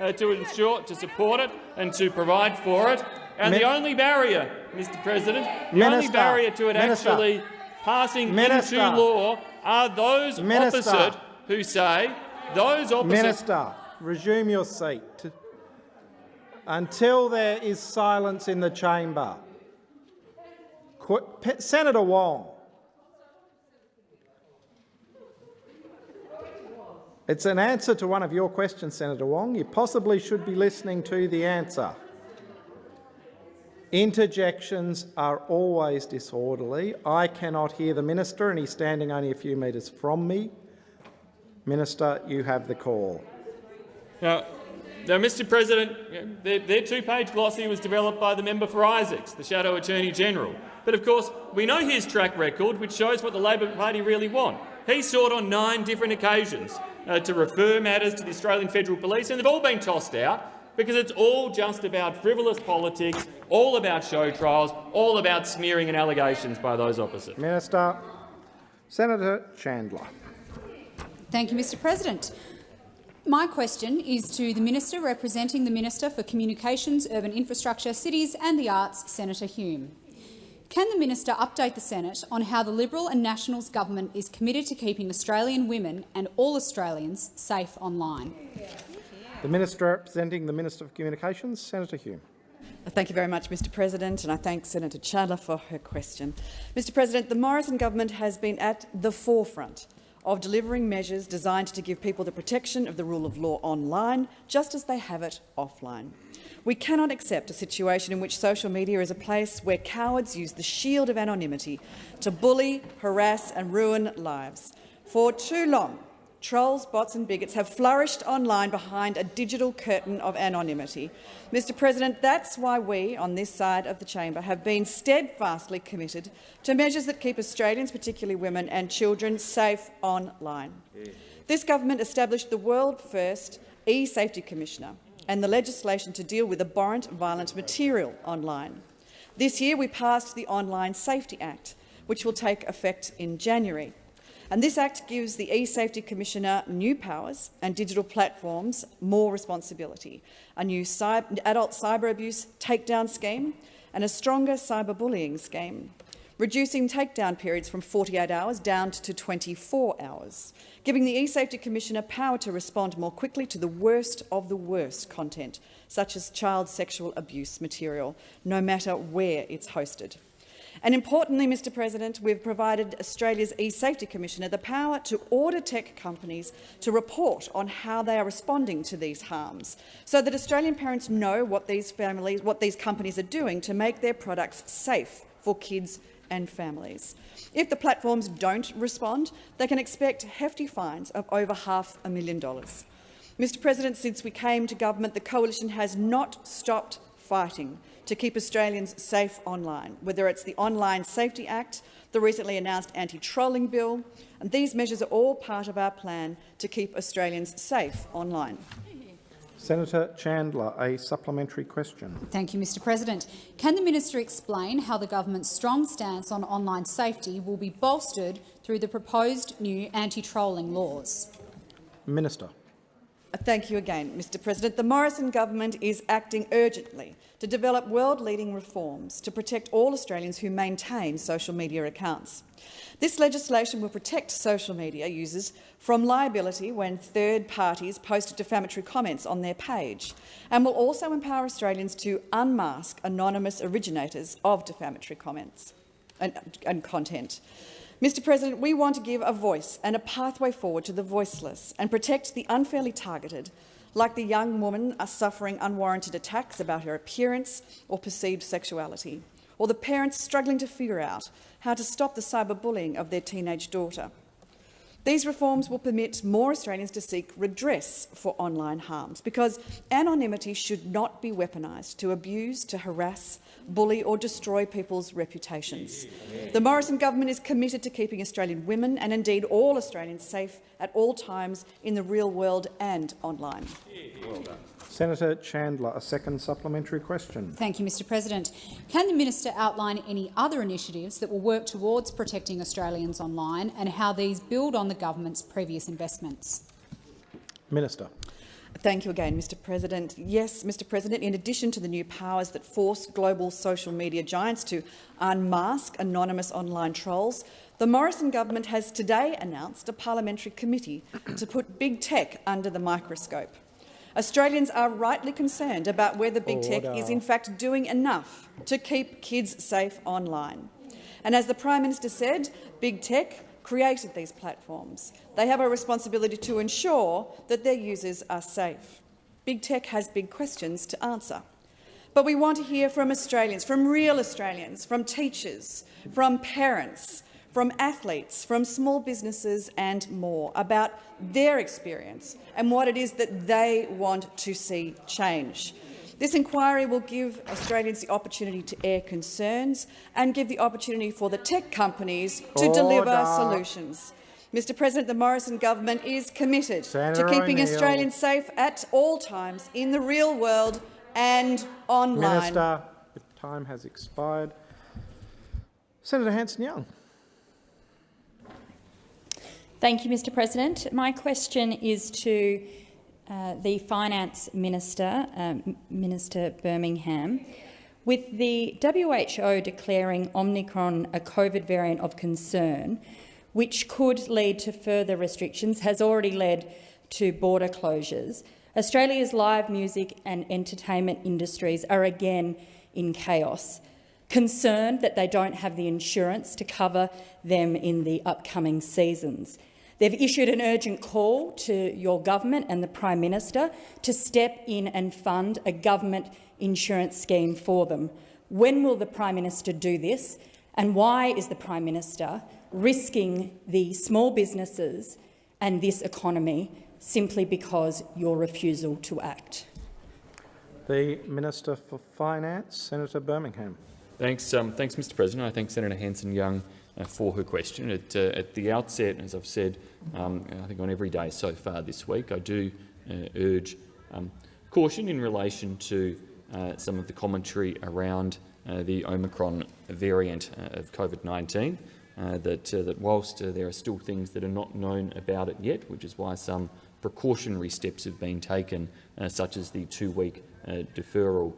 uh, to ensure to support it and to provide for it. And Min the only barrier, Mr. President, the Minister, only barrier to it Minister. actually passing Minister. into law are those opposite who say those opposite. Minister, resume your seat until there is silence in the chamber. Qu Senator Wong. It's an answer to one of your questions, Senator Wong. You possibly should be listening to the answer. Interjections are always disorderly. I cannot hear the minister, and he's standing only a few metres from me. Minister, you have the call. Now, now Mr President, their, their two-page glossy was developed by the member for Isaacs, the Shadow Attorney-General. But of course, we know his track record, which shows what the Labor Party really want. He sought on nine different occasions uh, to refer matters to the Australian Federal Police, and they've all been tossed out because it's all just about frivolous politics, all about show trials, all about smearing and allegations by those opposite. Minister. Senator Chandler. Thank you, Mr President. My question is to the Minister representing the Minister for Communications, Urban Infrastructure, Cities and the Arts, Senator Hume. Can the minister update the Senate on how the Liberal and Nationals government is committed to keeping Australian women and all Australians safe online? The Minister representing the Minister for Communications, Senator Hume. Thank you very much, Mr President, and I thank Senator Chandler for her question. Mr President, the Morrison government has been at the forefront of delivering measures designed to give people the protection of the rule of law online, just as they have it offline. We cannot accept a situation in which social media is a place where cowards use the shield of anonymity to bully, harass and ruin lives. For too long, trolls, bots and bigots have flourished online behind a digital curtain of anonymity. Mr President, that's why we, on this side of the chamber, have been steadfastly committed to measures that keep Australians, particularly women and children, safe online. This government established the world-first e-safety commissioner and the legislation to deal with abhorrent violent material online. This year we passed the Online Safety Act, which will take effect in January. And this Act gives the e-Safety Commissioner new powers and digital platforms more responsibility, a new cyber, adult cyber abuse takedown scheme and a stronger cyberbullying scheme, reducing takedown periods from 48 hours down to 24 hours, giving the e-Safety Commissioner power to respond more quickly to the worst of the worst content, such as child sexual abuse material, no matter where it's hosted. And importantly, Mr President, we've provided Australia's e-Safety Commissioner the power to order tech companies to report on how they are responding to these harms, so that Australian parents know what these, families, what these companies are doing to make their products safe for kids and families. If the platforms don't respond, they can expect hefty fines of over half a million dollars. Mr President, since we came to government, the Coalition has not stopped fighting to keep Australians safe online, whether it's the Online Safety Act, the recently announced anti-trolling bill, and these measures are all part of our plan to keep Australians safe online. Senator Chandler, a supplementary question. Thank you, Mr President. Can the minister explain how the government's strong stance on online safety will be bolstered through the proposed new anti-trolling laws? Minister. Uh, thank you again, Mr President. The Morrison government is acting urgently to develop world-leading reforms to protect all Australians who maintain social media accounts. This legislation will protect social media users from liability when third parties post defamatory comments on their page and will also empower Australians to unmask anonymous originators of defamatory comments and, and content. Mr President, we want to give a voice and a pathway forward to the voiceless and protect the unfairly targeted, like the young woman suffering unwarranted attacks about her appearance or perceived sexuality, or the parents struggling to figure out how to stop the cyberbullying of their teenage daughter. These reforms will permit more Australians to seek redress for online harms because anonymity should not be weaponised to abuse, to harass, bully or destroy people's reputations. The Morrison government is committed to keeping Australian women and indeed all Australians safe at all times in the real world and online. Well Senator Chandler, a second supplementary question. Thank you, Mr President. Can the minister outline any other initiatives that will work towards protecting Australians online and how these build on the government's previous investments? Minister. Thank you again, Mr President. Yes, Mr President, in addition to the new powers that force global social media giants to unmask anonymous online trolls, the Morrison government has today announced a parliamentary committee to put big tech under the microscope. Australians are rightly concerned about whether big Order. tech is in fact doing enough to keep kids safe online. And as the Prime Minister said, big tech created these platforms. They have a responsibility to ensure that their users are safe. Big tech has big questions to answer. But we want to hear from Australians, from real Australians, from teachers, from parents, from athletes, from small businesses and more about their experience and what it is that they want to see change. This inquiry will give Australians the opportunity to air concerns and give the opportunity for the tech companies to Order. deliver solutions. Mr President, the Morrison government is committed Senator to keeping Australians safe at all times in the real world and online. Minister, time has expired. Senator Hanson-Young. Thank you, Mr President. My question is to uh, the Finance Minister, um, Minister Birmingham. With the WHO declaring Omicron a COVID variant of concern, which could lead to further restrictions, has already led to border closures, Australia's live music and entertainment industries are again in chaos, concerned that they don't have the insurance to cover them in the upcoming seasons. They've issued an urgent call to your government and the Prime Minister to step in and fund a government insurance scheme for them. When will the Prime Minister do this, and why is the Prime Minister risking the small businesses and this economy simply because your refusal to act? The Minister for Finance, Senator Birmingham. Thanks, um, thanks, Mr. President. I thank Senator Hanson-Young uh, for her question. At, uh, at, the outset, as I've said, um, I think on every day so far this week, I do uh, urge um, caution in relation to uh, some of the commentary around uh, the Omicron variant uh, of COVID-19. that, that whilst there are still things that are not known about it yet, which is why some precautionary steps have been taken, such as the two-week deferral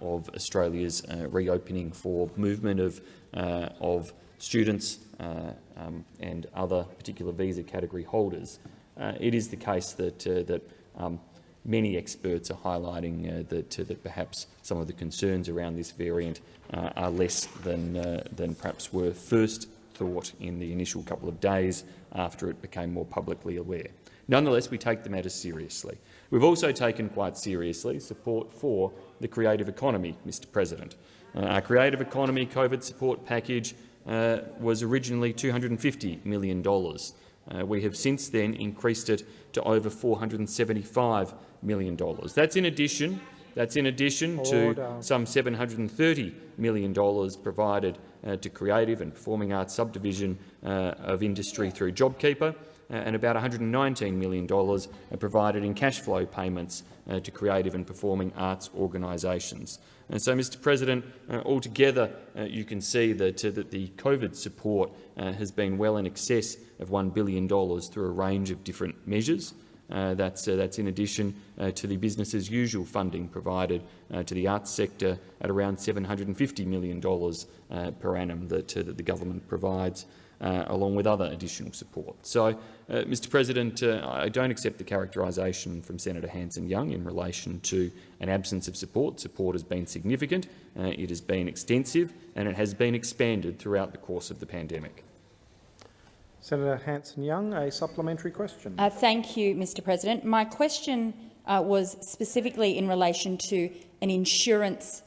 of Australia's uh, reopening for movement of, uh, of students um, and other particular visa category holders. it is the case that, that um, many experts are highlighting uh, that, uh, that, perhaps some of the concerns around this variant uh, are less than, than perhaps were first thought in the initial couple of days after it became more publicly aware. Nonetheless, we take the matter seriously. We've also taken quite seriously support for the creative economy, Mr President. Uh, our creative economy COVID support package uh, was originally $250 million. Uh, we have since then increased it to over $475 million. That's in addition, that's in addition Order. to some $730 million provided uh, to creative and performing arts subdivision uh, of industry through JobKeeper, and about $119 million provided in cash flow payments uh, to creative and performing arts organisations. And so, Mr President, uh, altogether you can see that, that the COVID support has been well in excess of $1 billion through a range of different measures. Uh, that's, uh, that's in addition uh, to the business as usual funding provided to the arts sector at around $750 million per annum that, that the government provides uh, along with other additional support. So, uh, Mr President, uh, I don't accept the characterisation from Senator Hanson-Young in relation to an absence of support. Support has been significant, uh, it has been extensive and it has been expanded throughout the course of the pandemic. Senator Hanson-Young, a supplementary question. Uh, thank you, Mr President. My question uh, was specifically in relation to an insurance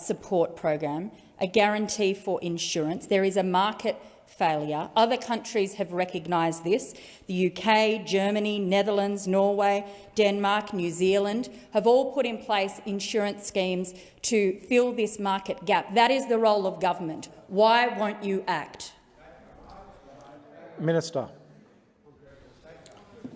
support program, a guarantee for insurance. There is a market failure. Other countries have recognised this. The UK, Germany, Netherlands, Norway, Denmark, New Zealand have all put in place insurance schemes to fill this market gap. That is the role of government. Why won't you act? Minister.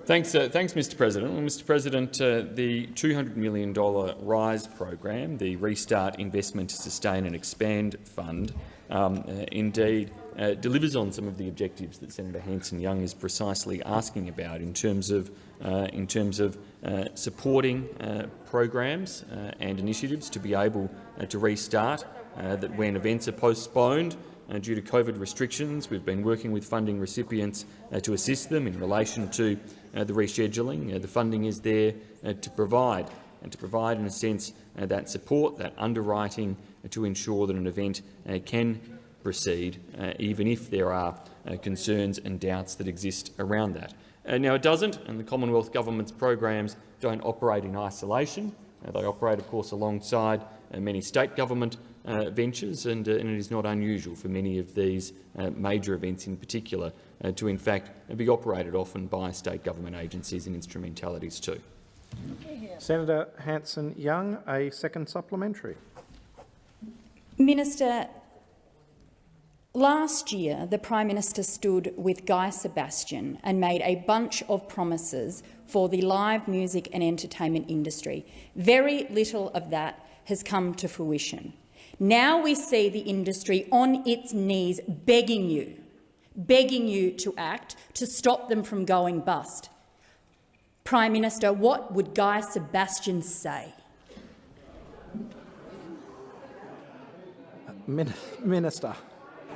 Thanks, uh, thanks, Mr. President. Well, Mr. President, uh, the $200 million RISE program, the Restart Investment to Sustain and Expand Fund, um, uh, indeed uh, delivers on some of the objectives that Senator Hanson-Young is precisely asking about in terms of, uh, in terms of uh, supporting uh, programs uh, and initiatives to be able to restart, that when events are postponed due to COVID restrictions, we've been working with funding recipients to assist them in relation to the rescheduling. the funding is there to provide and to provide, in a sense, that support, that underwriting to ensure that an event can proceed, uh, even if there are uh, concerns and doubts that exist around that. Uh, now, it doesn't, and the Commonwealth Government's programs don't operate in isolation. Uh, they operate, of course, alongside uh, many state government uh, ventures, and, and, it is not unusual for many of these major events in particular to, in fact, be operated often by state government agencies and instrumentalities too. Senator Hanson-Young, a second supplementary. Minister, Last year, the Prime Minister stood with Guy Sebastian and made a bunch of promises for the live music and entertainment industry. Very little of that has come to fruition. Now we see the industry on its knees begging you, begging you to act to stop them from going bust. Prime Minister, what would Guy Sebastian say? Uh, minister.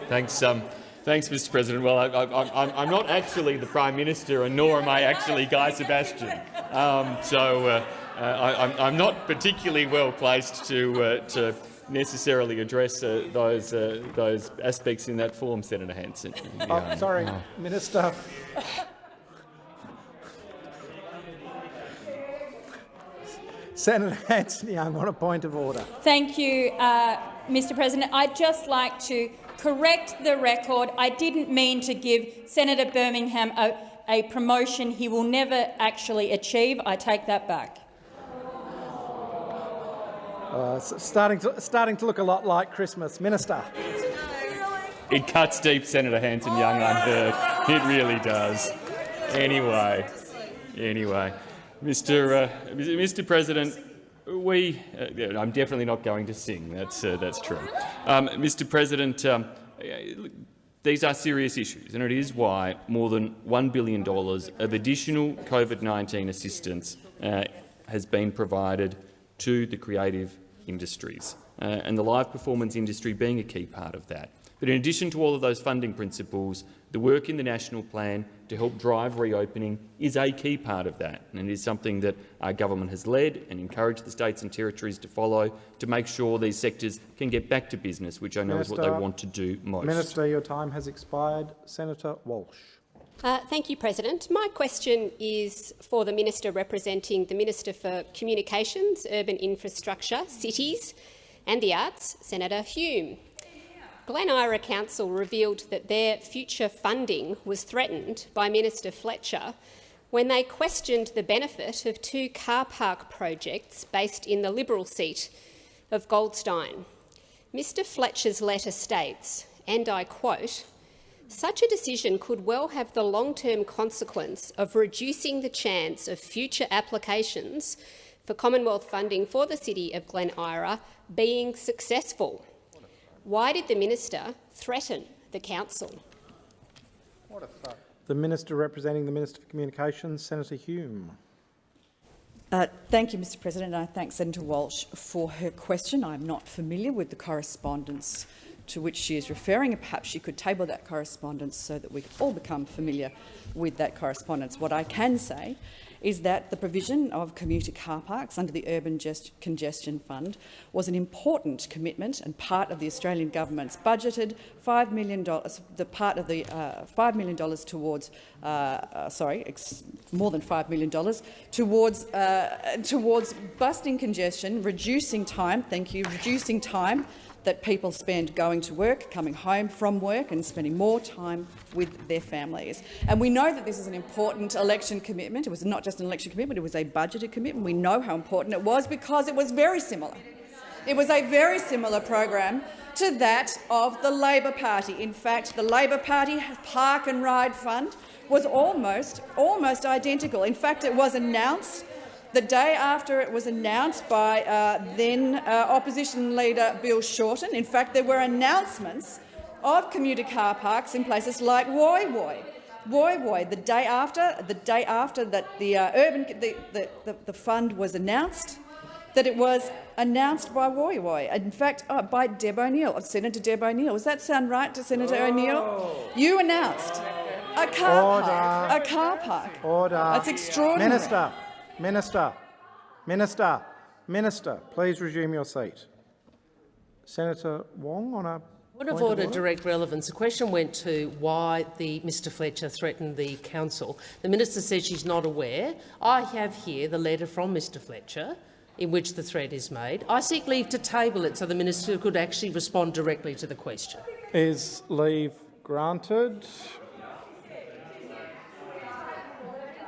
Thanks, um, thanks, Mr. President. Well, I, am not actually the Prime Minister, and nor am I actually Guy Sebastian. Um, so uh, uh, I, am not particularly well placed to, uh, to necessarily address uh, those uh, those aspects in that form, Senator Hanson. Oh, um, sorry, Minister. Senator Hanson-Young on a point of order. Thank you, uh, Mr President. I'd just like to correct the record. I didn't mean to give Senator Birmingham a, a promotion he will never actually achieve. I take that back. Uh, starting, to, starting to look a lot like Christmas. Minister. It cuts deep, Senator Hanson-Young, unheard. It really does. Anyway, anyway, Mr. Uh, Mr. President, we. Uh, I'm definitely not going to sing. That's uh, that's true. Um, Mr. President, um, these are serious issues, and it is why more than $1 billion of additional COVID-19 assistance uh, has been provided to the creative industries, uh, and the live performance industry being a key part of that. But in addition to all of those funding principles, the work in the national plan to help drive reopening is a key part of that, and it is something that our government has led and encouraged the states and territories to follow to make sure these sectors can get back to business, which I know Minister, is what they want to do most. Minister, your time has expired. Senator Walsh. Uh, thank you, President. My question is for the Minister representing the Minister for Communications, Urban Infrastructure, Cities and the Arts, Senator Hume. Glen Eira Council revealed that their future funding was threatened by Minister Fletcher when they questioned the benefit of two car park projects based in the Liberal seat of Goldstein. Mr Fletcher's letter states, and I quote, such a decision could well have the long-term consequence of reducing the chance of future applications for Commonwealth funding for the City of Glen Eira being successful. Why did the minister threaten the council? The minister representing the Minister for Communications, Senator Hume. Uh, thank you, Mr President. I thank Senator Walsh for her question. I'm not familiar with the correspondence to which she is referring. Perhaps she could table that correspondence so that we all become familiar with that correspondence. What I can say is that the provision of commuter car parks under the Urban Congestion Fund was an important commitment and part of the Australian government's budgeted $5 million, the part of the uh, $5 million towards, uh, uh, sorry, more than $5 million towards, uh, towards busting congestion, reducing time, thank you, reducing time that people spend going to work, coming home from work and spending more time with their families. And we know that this is an important election commitment. It was not just an election commitment, it was a budgeted commitment. We know how important it was because it was very similar. It was a very similar program to that of the Labor Party. In fact, the Labor Party Park and Ride Fund was almost, almost identical. In fact, it was announced the day after it was announced by uh, then uh, opposition leader Bill Shorten. In fact, there were announcements of commuter car parks in places like Woy Woy. Woy Woy, the day after, the day after that the uh, urban the, the, the, the, fund was announced, that it was announced by Woy Woy. In fact, uh, by Deb O'Neill, Senator Deb O'Neill. Does that sound right to Senator oh. O'Neill? You announced a car Order. park. A car park. Order. That's extraordinary. Minister. Minister, Minister, Minister, please resume your seat. Senator Wong on a Point of order, direct relevance. The question went to why the Mr Fletcher threatened the council. The minister said she's not aware. I have here the letter from Mr Fletcher in which the threat is made. I seek leave to table it so the minister could actually respond directly to the question. Is leave granted?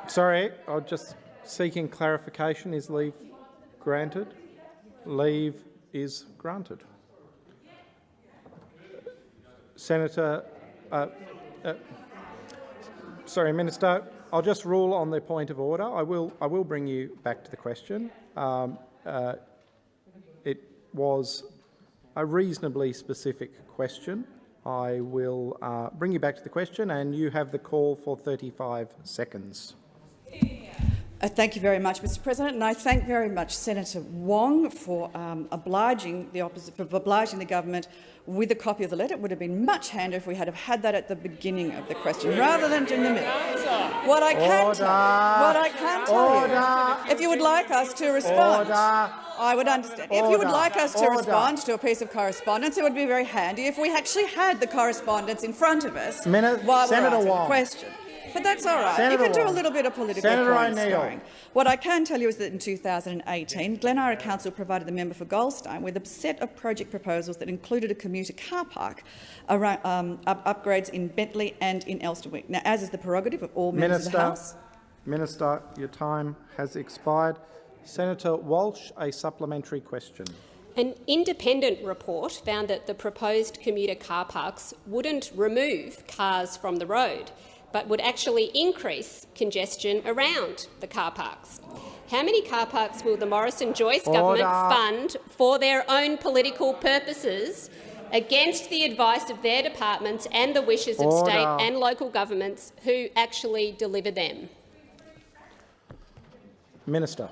Sorry, I'll just Seeking clarification, is leave granted? Leave is granted. Senator, uh, uh, sorry, Minister, I'll just rule on the point of order. I will, I will bring you back to the question. Um, uh, it was a reasonably specific question. I will uh, bring you back to the question, and you have the call for 35 seconds. Uh, thank you very much, Mr President, and I thank very much Senator Wong for um, obliging the opposite, for obliging the government with a copy of the letter. It would have been much handier if we had have had that at the beginning of the question rather than in the middle. What I can Order. tell, what I can tell Order. you, if you would like us to respond, Order. I would understand. If you would like us to respond to a piece of correspondence, it would be very handy if we actually had the correspondence in front of us Minute, while Senator we're asking Wong. the question. But that's all right. Senator you can do a little bit of political Senator point O'Neill. scoring. What I can tell you is that in 2018, Glen Eira Council provided the member for Goldstein with a set of project proposals that included a commuter car park, around, um, up upgrades in Bentleigh and in Elsternwick. Now, as is the prerogative of all members Minister, of the House, Minister, your time has expired. Senator Walsh, a supplementary question. An independent report found that the proposed commuter car parks wouldn't remove cars from the road, but would actually increase congestion around the car parks. How many car parks will the Morrison-Joyce government fund for their own political purposes against the advice of their departments and the wishes of state and local governments who actually deliver them? Minister.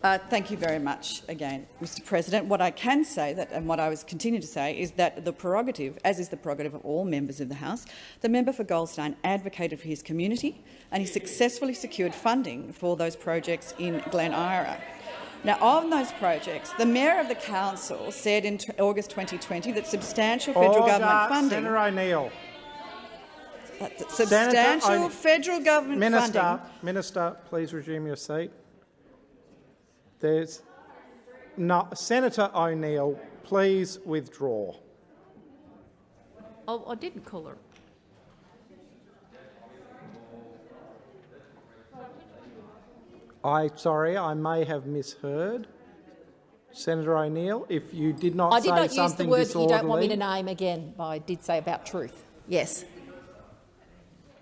Uh, thank you very much again, Mr President. What I can say, that, and what I was continue to say, is that the prerogative, as is the prerogative of all members of the House, the member for Goldstein advocated for his community and he successfully secured funding for those projects in Glen Eira. Now, on those projects, the Mayor of the Council said in August 2020 that substantial federal Order. government funding Senator O'Neill. substantial federal government Minister, funding Minister, please resume your seat. There's no, Senator O'Neill, please withdraw. Oh, I didn't call her. I sorry, I may have misheard. Senator O'Neill, if you did not I say did not use the something word you don't want me to name again. but I did say about truth. Yes.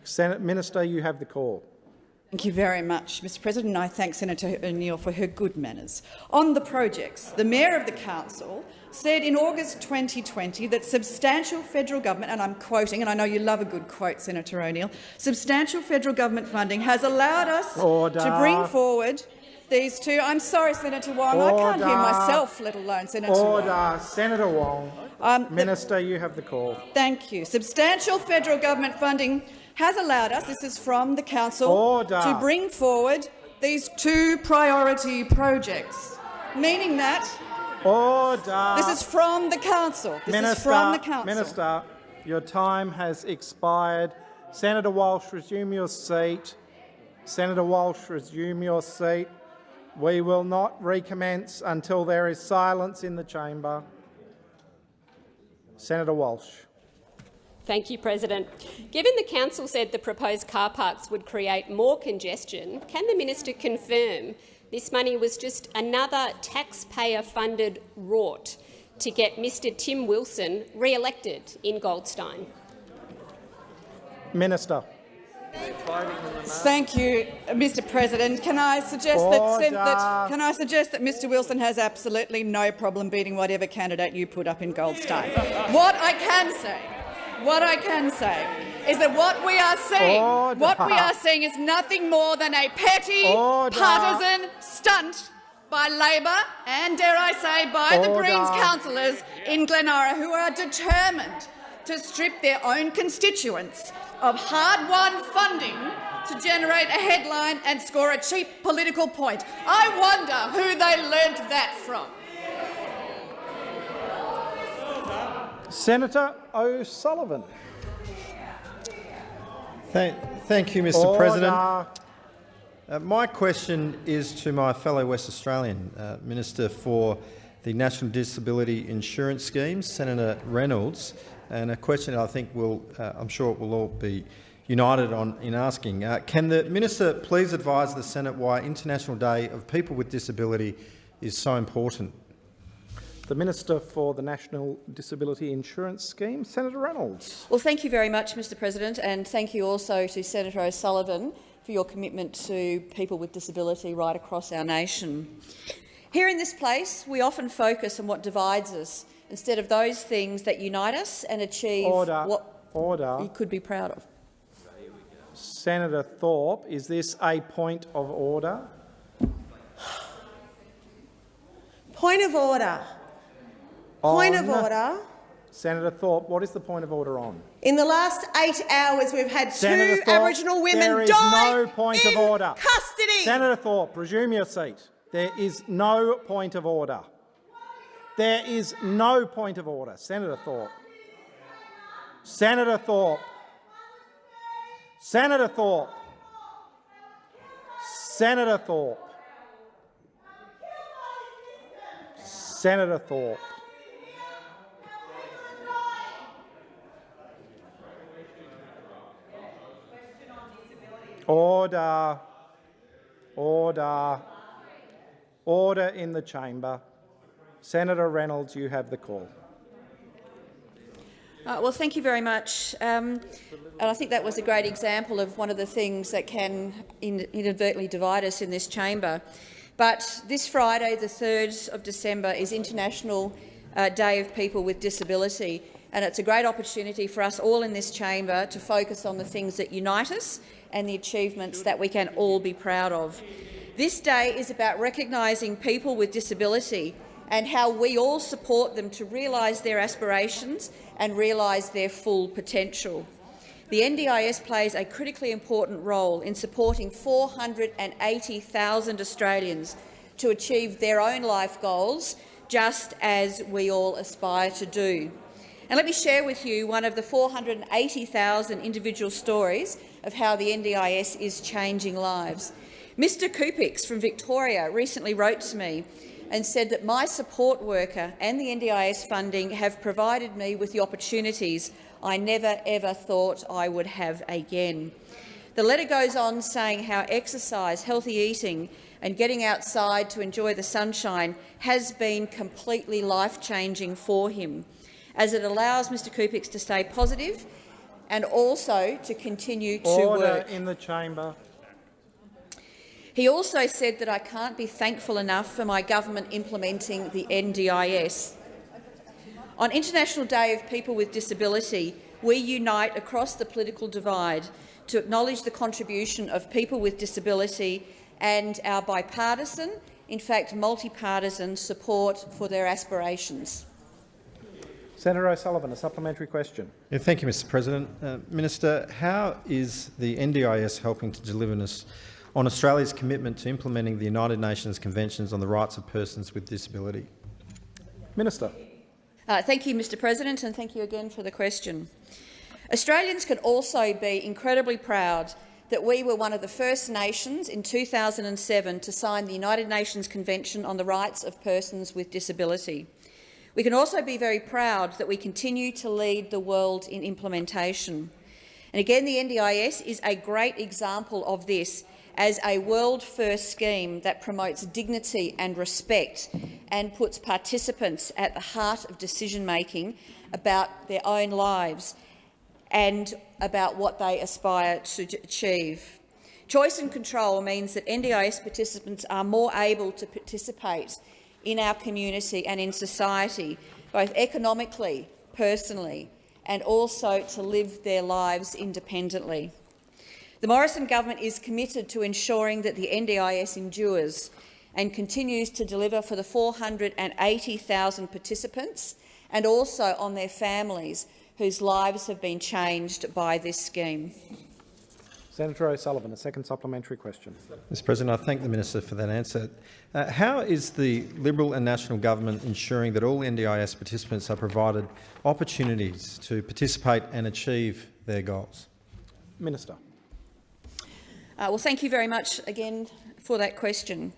Senate Minister, you have the call. Thank you very much, Mr President. I thank Senator O'Neill for her good manners. On the projects, the Mayor of the Council said in August 2020 that substantial federal government, and I'm quoting, and I know you love a good quote, Senator O'Neill, substantial federal government funding has allowed us Order. to bring forward these two. I'm sorry, Senator Wong, I can't hear myself, let alone Senator Wong. Order. Senator Wong. Um, Minister, you have the call. Thank you. Substantial federal government funding has allowed us, this is from the Council, Order. to bring forward these two priority projects, meaning that Order. this is from the Council. This Minister, is from the Council. Minister, your time has expired. Senator Walsh, resume your seat. Senator Walsh, resume your seat. We will not recommence until there is silence in the chamber. Senator Walsh. Thank you, President. Given the council said the proposed car parks would create more congestion, can the minister confirm this money was just another taxpayer-funded rort to get Mr Tim Wilson re-elected in Goldstein? Minister. Thank you, Mr. President. Can I suggest that, that can I suggest that Mr. Wilson has absolutely no problem beating whatever candidate you put up in Goldstein? what I can say, what I can say, is that what we are seeing, Order. what we are seeing is nothing more than a petty, Order. partisan stunt by Labor and, dare I say, by the Greens councillors in Glen Eira who are determined to strip their own constituents of hard-won funding to generate a headline and score a cheap political point. I wonder who they learnt that from. Senator O'Sullivan. Thank, thank you, Mr Order. President. Uh, my question is to my fellow West Australian uh, Minister for the National Disability Insurance Scheme, Senator Reynolds, and a question I think will, uh, I'm sure it will all be united on in asking. Uh, can the minister please advise the Senate why International Day of People with Disability is so important? The Minister for the National Disability Insurance Scheme, Senator Reynolds. Well, thank you very much, Mr President, and thank you also to Senator O'Sullivan for your commitment to people with disability right across our nation. Here in this place, we often focus on what divides us instead of those things that unite us and achieve Order. what Order. you could be proud of. Senator Thorpe, is this a point of order? Point of order. Point of order. Senator Thorpe, what is the point of order on? In the last eight hours, we've had Senator two Thorpe, Aboriginal women die no point in of order. custody. Senator Thorpe, resume your seat. There is no point of order. There is no point of order. Senator Thorpe. Senator Thorpe. Senator Thorpe. Senator Thorpe. Senator Thorpe. Order. Order. Order in the chamber. Senator Reynolds, you have the call. Uh, well, thank you very much. Um, and I think that was a great example of one of the things that can inadvertently divide us in this chamber. But this Friday, the 3rd of December, is International uh, Day of People with Disability, and it's a great opportunity for us all in this chamber to focus on the things that unite us and the achievements that we can all be proud of. This day is about recognising people with disability and how we all support them to realise their aspirations and realise their full potential. The NDIS plays a critically important role in supporting 480,000 Australians to achieve their own life goals, just as we all aspire to do. And let me share with you one of the 480,000 individual stories of how the NDIS is changing lives. Mr Kupix from Victoria recently wrote to me and said that my support worker and the NDIS funding have provided me with the opportunities I never ever thought I would have again. The letter goes on saying how exercise, healthy eating and getting outside to enjoy the sunshine has been completely life-changing for him, as it allows Mr Kupix to stay positive and also to continue to Order work. in the chamber. He also said that I can't be thankful enough for my government implementing the NDIS. On International Day of People with Disability, we unite across the political divide to acknowledge the contribution of people with disability and our bipartisan, in fact multi-partisan, support for their aspirations. Senator O'Sullivan, a supplementary question. Yeah, thank you, Mr President. Uh, Minister, how is the NDIS helping to deliver us on Australia's commitment to implementing the United Nations Conventions on the Rights of Persons with Disability? Minister. Uh, thank you, Mr President, and thank you again for the question. Australians can also be incredibly proud that we were one of the first nations in 2007 to sign the United Nations Convention on the Rights of Persons with Disability. We can also be very proud that we continue to lead the world in implementation. And again, the NDIS is a great example of this as a world-first scheme that promotes dignity and respect and puts participants at the heart of decision-making about their own lives and about what they aspire to achieve. Choice and control means that NDIS participants are more able to participate in our community and in society, both economically, personally, and also to live their lives independently. The Morrison government is committed to ensuring that the NDIS endures and continues to deliver for the 480,000 participants and also on their families whose lives have been changed by this scheme. Senator O'Sullivan, a second supplementary question. Mr President, I thank the minister for that answer. Uh, how is the Liberal and National government ensuring that all NDIS participants are provided opportunities to participate and achieve their goals? Minister. Uh, well, thank you very much again for that question.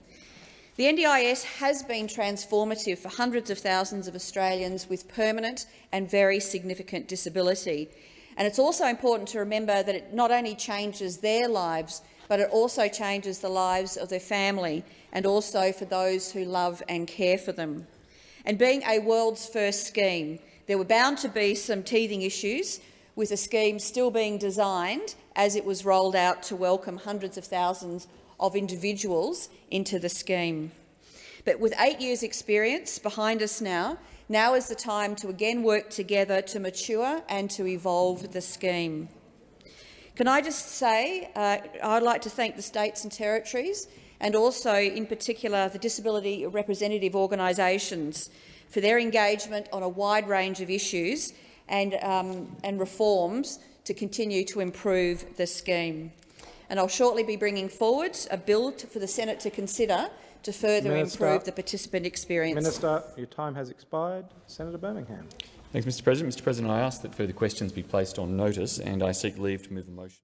The NDIS has been transformative for hundreds of thousands of Australians with permanent and very significant disability. And it's also important to remember that it not only changes their lives, but it also changes the lives of their family and also for those who love and care for them. And being a world's first scheme, there were bound to be some teething issues with the scheme still being designed as it was rolled out to welcome hundreds of thousands of individuals into the scheme. But with eight years' experience behind us now, now is the time to again work together to mature and to evolve the scheme. Can I just say uh, I'd like to thank the states and territories and also, in particular, the disability representative organisations for their engagement on a wide range of issues and, um, and reforms to continue to improve the scheme. And I'll shortly be bringing forward a bill to, for the Senate to consider to further Minister, improve the participant experience. Minister, your time has expired. Senator Birmingham. Thanks, Mr President. Mr President, I ask that further questions be placed on notice and I seek leave to move the motion.